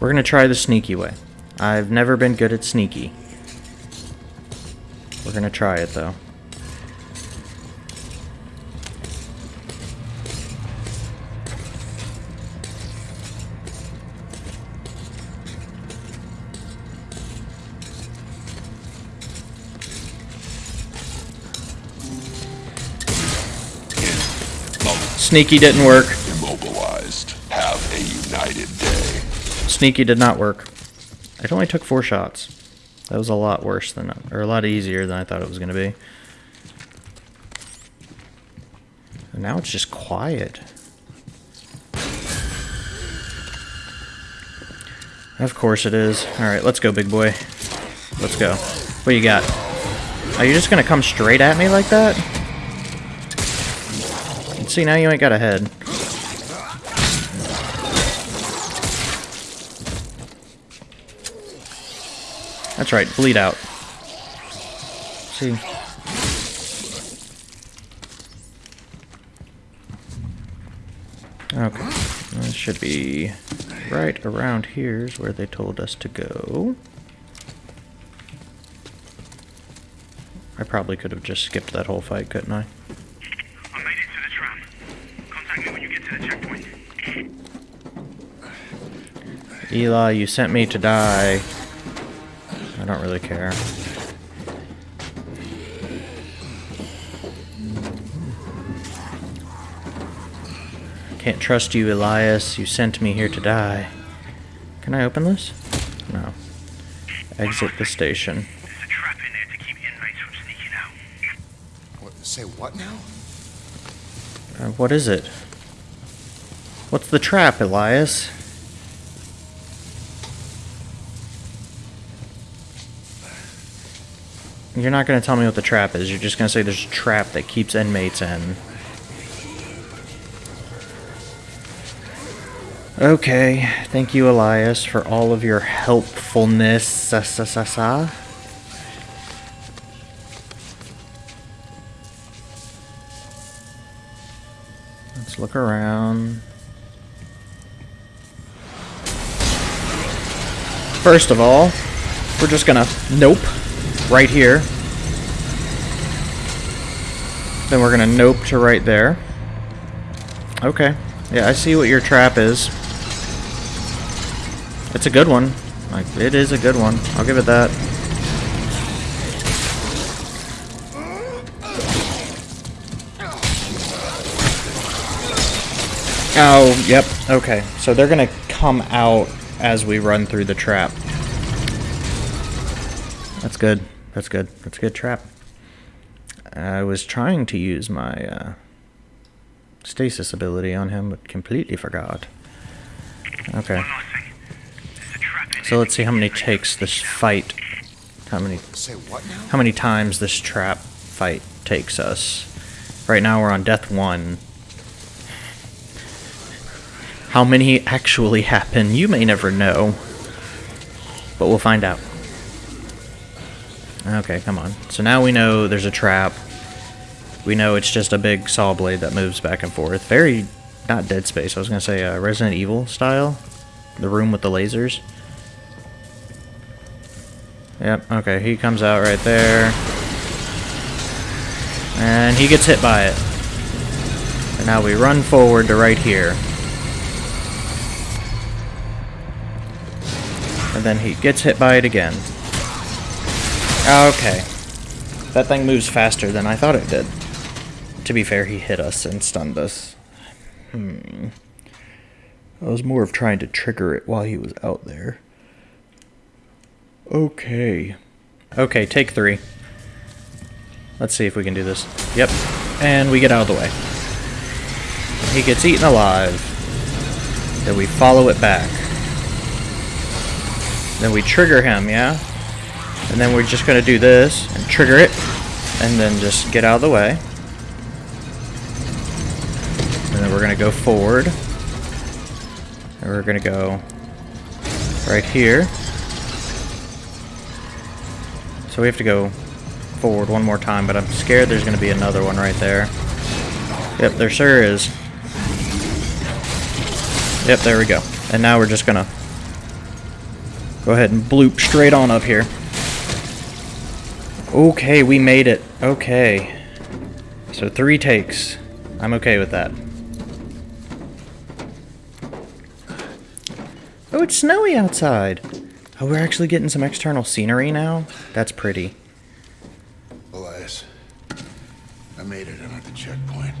We're gonna try the sneaky way. I've never been good at sneaky. We're gonna try it though. Sneaky didn't work. Immobilized. Have a united day. Sneaky did not work. It only took four shots. That was a lot worse than, or a lot easier than I thought it was going to be. And now it's just quiet. Of course it is. Alright, let's go, big boy. Let's go. What you got? Are you just going to come straight at me like that? See, now you ain't got a head. That's right, bleed out. See. Okay. This should be right around here's where they told us to go. I probably could have just skipped that whole fight, couldn't? I made it to the tram. Contact me when you get to the checkpoint. Eli, you sent me to die. I don't really care. Can't trust you, Elias. You sent me here to die. Can I open this? No. Exit the station. There's a trap in there to keep inmates from sneaking out. What, say what now? Uh, what is it? What's the trap, Elias? You're not going to tell me what the trap is. You're just going to say there's a trap that keeps inmates in. Okay. Thank you, Elias, for all of your helpfulness. Sa sa sa sa. Let's look around. First of all, we're just gonna nope right here. Then we're gonna nope to right there. Okay. Yeah, I see what your trap is. It's a good one. Like, it is a good one. I'll give it that. Oh, yep. Okay. So they're gonna come out as we run through the trap. That's good. That's good. That's a good trap. I was trying to use my uh, stasis ability on him, but completely forgot. Okay. One last thing. There's a trap in So let's see how many takes this fight. How many? Say what now? How many times this trap fight takes us? Right now we're on death one. How many actually happen? You may never know. But we'll find out. Okay, come on. So now we know there's a trap. We know it's just a big saw blade that moves back and forth. Very, not Dead Space. I was gonna say uh, Resident Evil style. The room with the lasers. Yep, okay, he comes out right there. And he gets hit by it. And now we run forward to right here. And then he gets hit by it again. Okay. That thing moves faster than I thought it did. To be fair, he hit us and stunned us. Hmm. I was more of trying to trigger it while he was out there. Okay. Okay, take three. Let's see if we can do this. Yep. And we get out of the way. He gets eaten alive. Then we follow it back. Then we trigger him, yeah? And then we're just gonna do this and trigger it. And then just get out of the way. And then we're gonna go forward. And we're gonna go right here. So we have to go forward one more time, but I'm scared there's going to be another one right there. Yep, there sure is. Yep, there we go. And now we're just going to go ahead and bloop straight on up here. Okay, we made it. Okay. So three takes. I'm okay with that. Oh, it's snowy outside. Oh, we're actually getting some external scenery now? That's pretty. Elias, I made it. I'm at the checkpoint.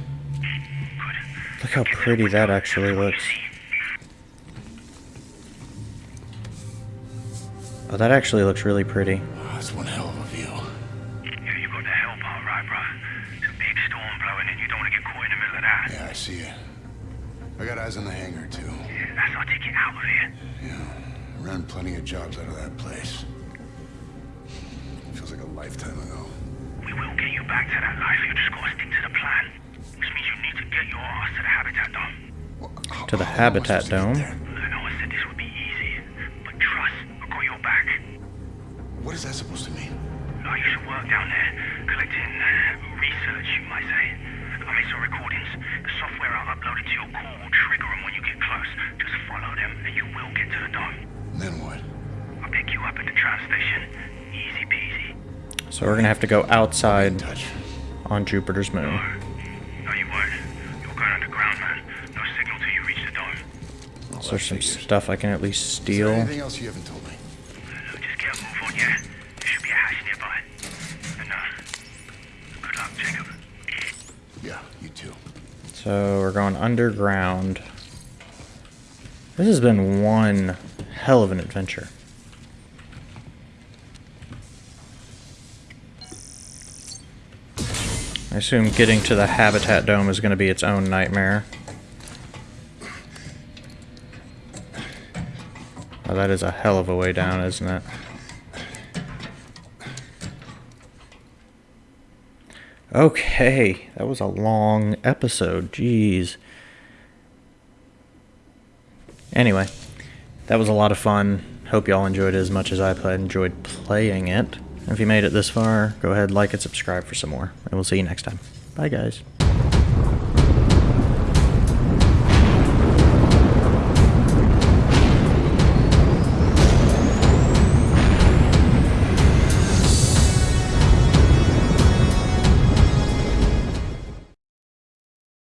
Look how pretty that actually looks. Oh, that actually looks really pretty. Oh, that's one hell of a I got eyes on the hangar, too. Yeah, that's our ticket out of here. Yeah, I ran plenty of jobs out of that place. Feels like a lifetime ago. We will get you back to that life. You just gotta stick to the plan. Which means you need to get your ass to the habitat dome. Well, how- To the how Habitat supposed to get Dome? I know I said this would be easy, but trust, I got your back. What is that supposed to mean? Oh, you should work down there, collecting uh, research, you might say. I made some recordings. The software I uploaded to your core will trigger them when you get close. Just follow them, and you will get to the dome. Then what? I'll pick you up at the tram station. Easy peasy. So we're gonna have to go outside Touch. on Jupiter's moon. No, you won't. You're going underground, man. No signal till you reach the dome. So there's some stuff I can at least Is there steal. anything else you haven't told me? Look, just get a move on, yeah? There should be a hatch nearby. And, uh, good luck, Jacob. Yeah, you too. So we're going underground. This has been one hell of an adventure. I assume getting to the Habitat Dome is going to be its own nightmare. That is a hell of a way down, isn't it? Okay, that was a long episode. Jeez. Anyway, that was a lot of fun. Hope y'all enjoyed it as much as I enjoyed playing it. If you made it this far, go ahead, like, and subscribe for some more. And we'll see you next time. Bye, guys.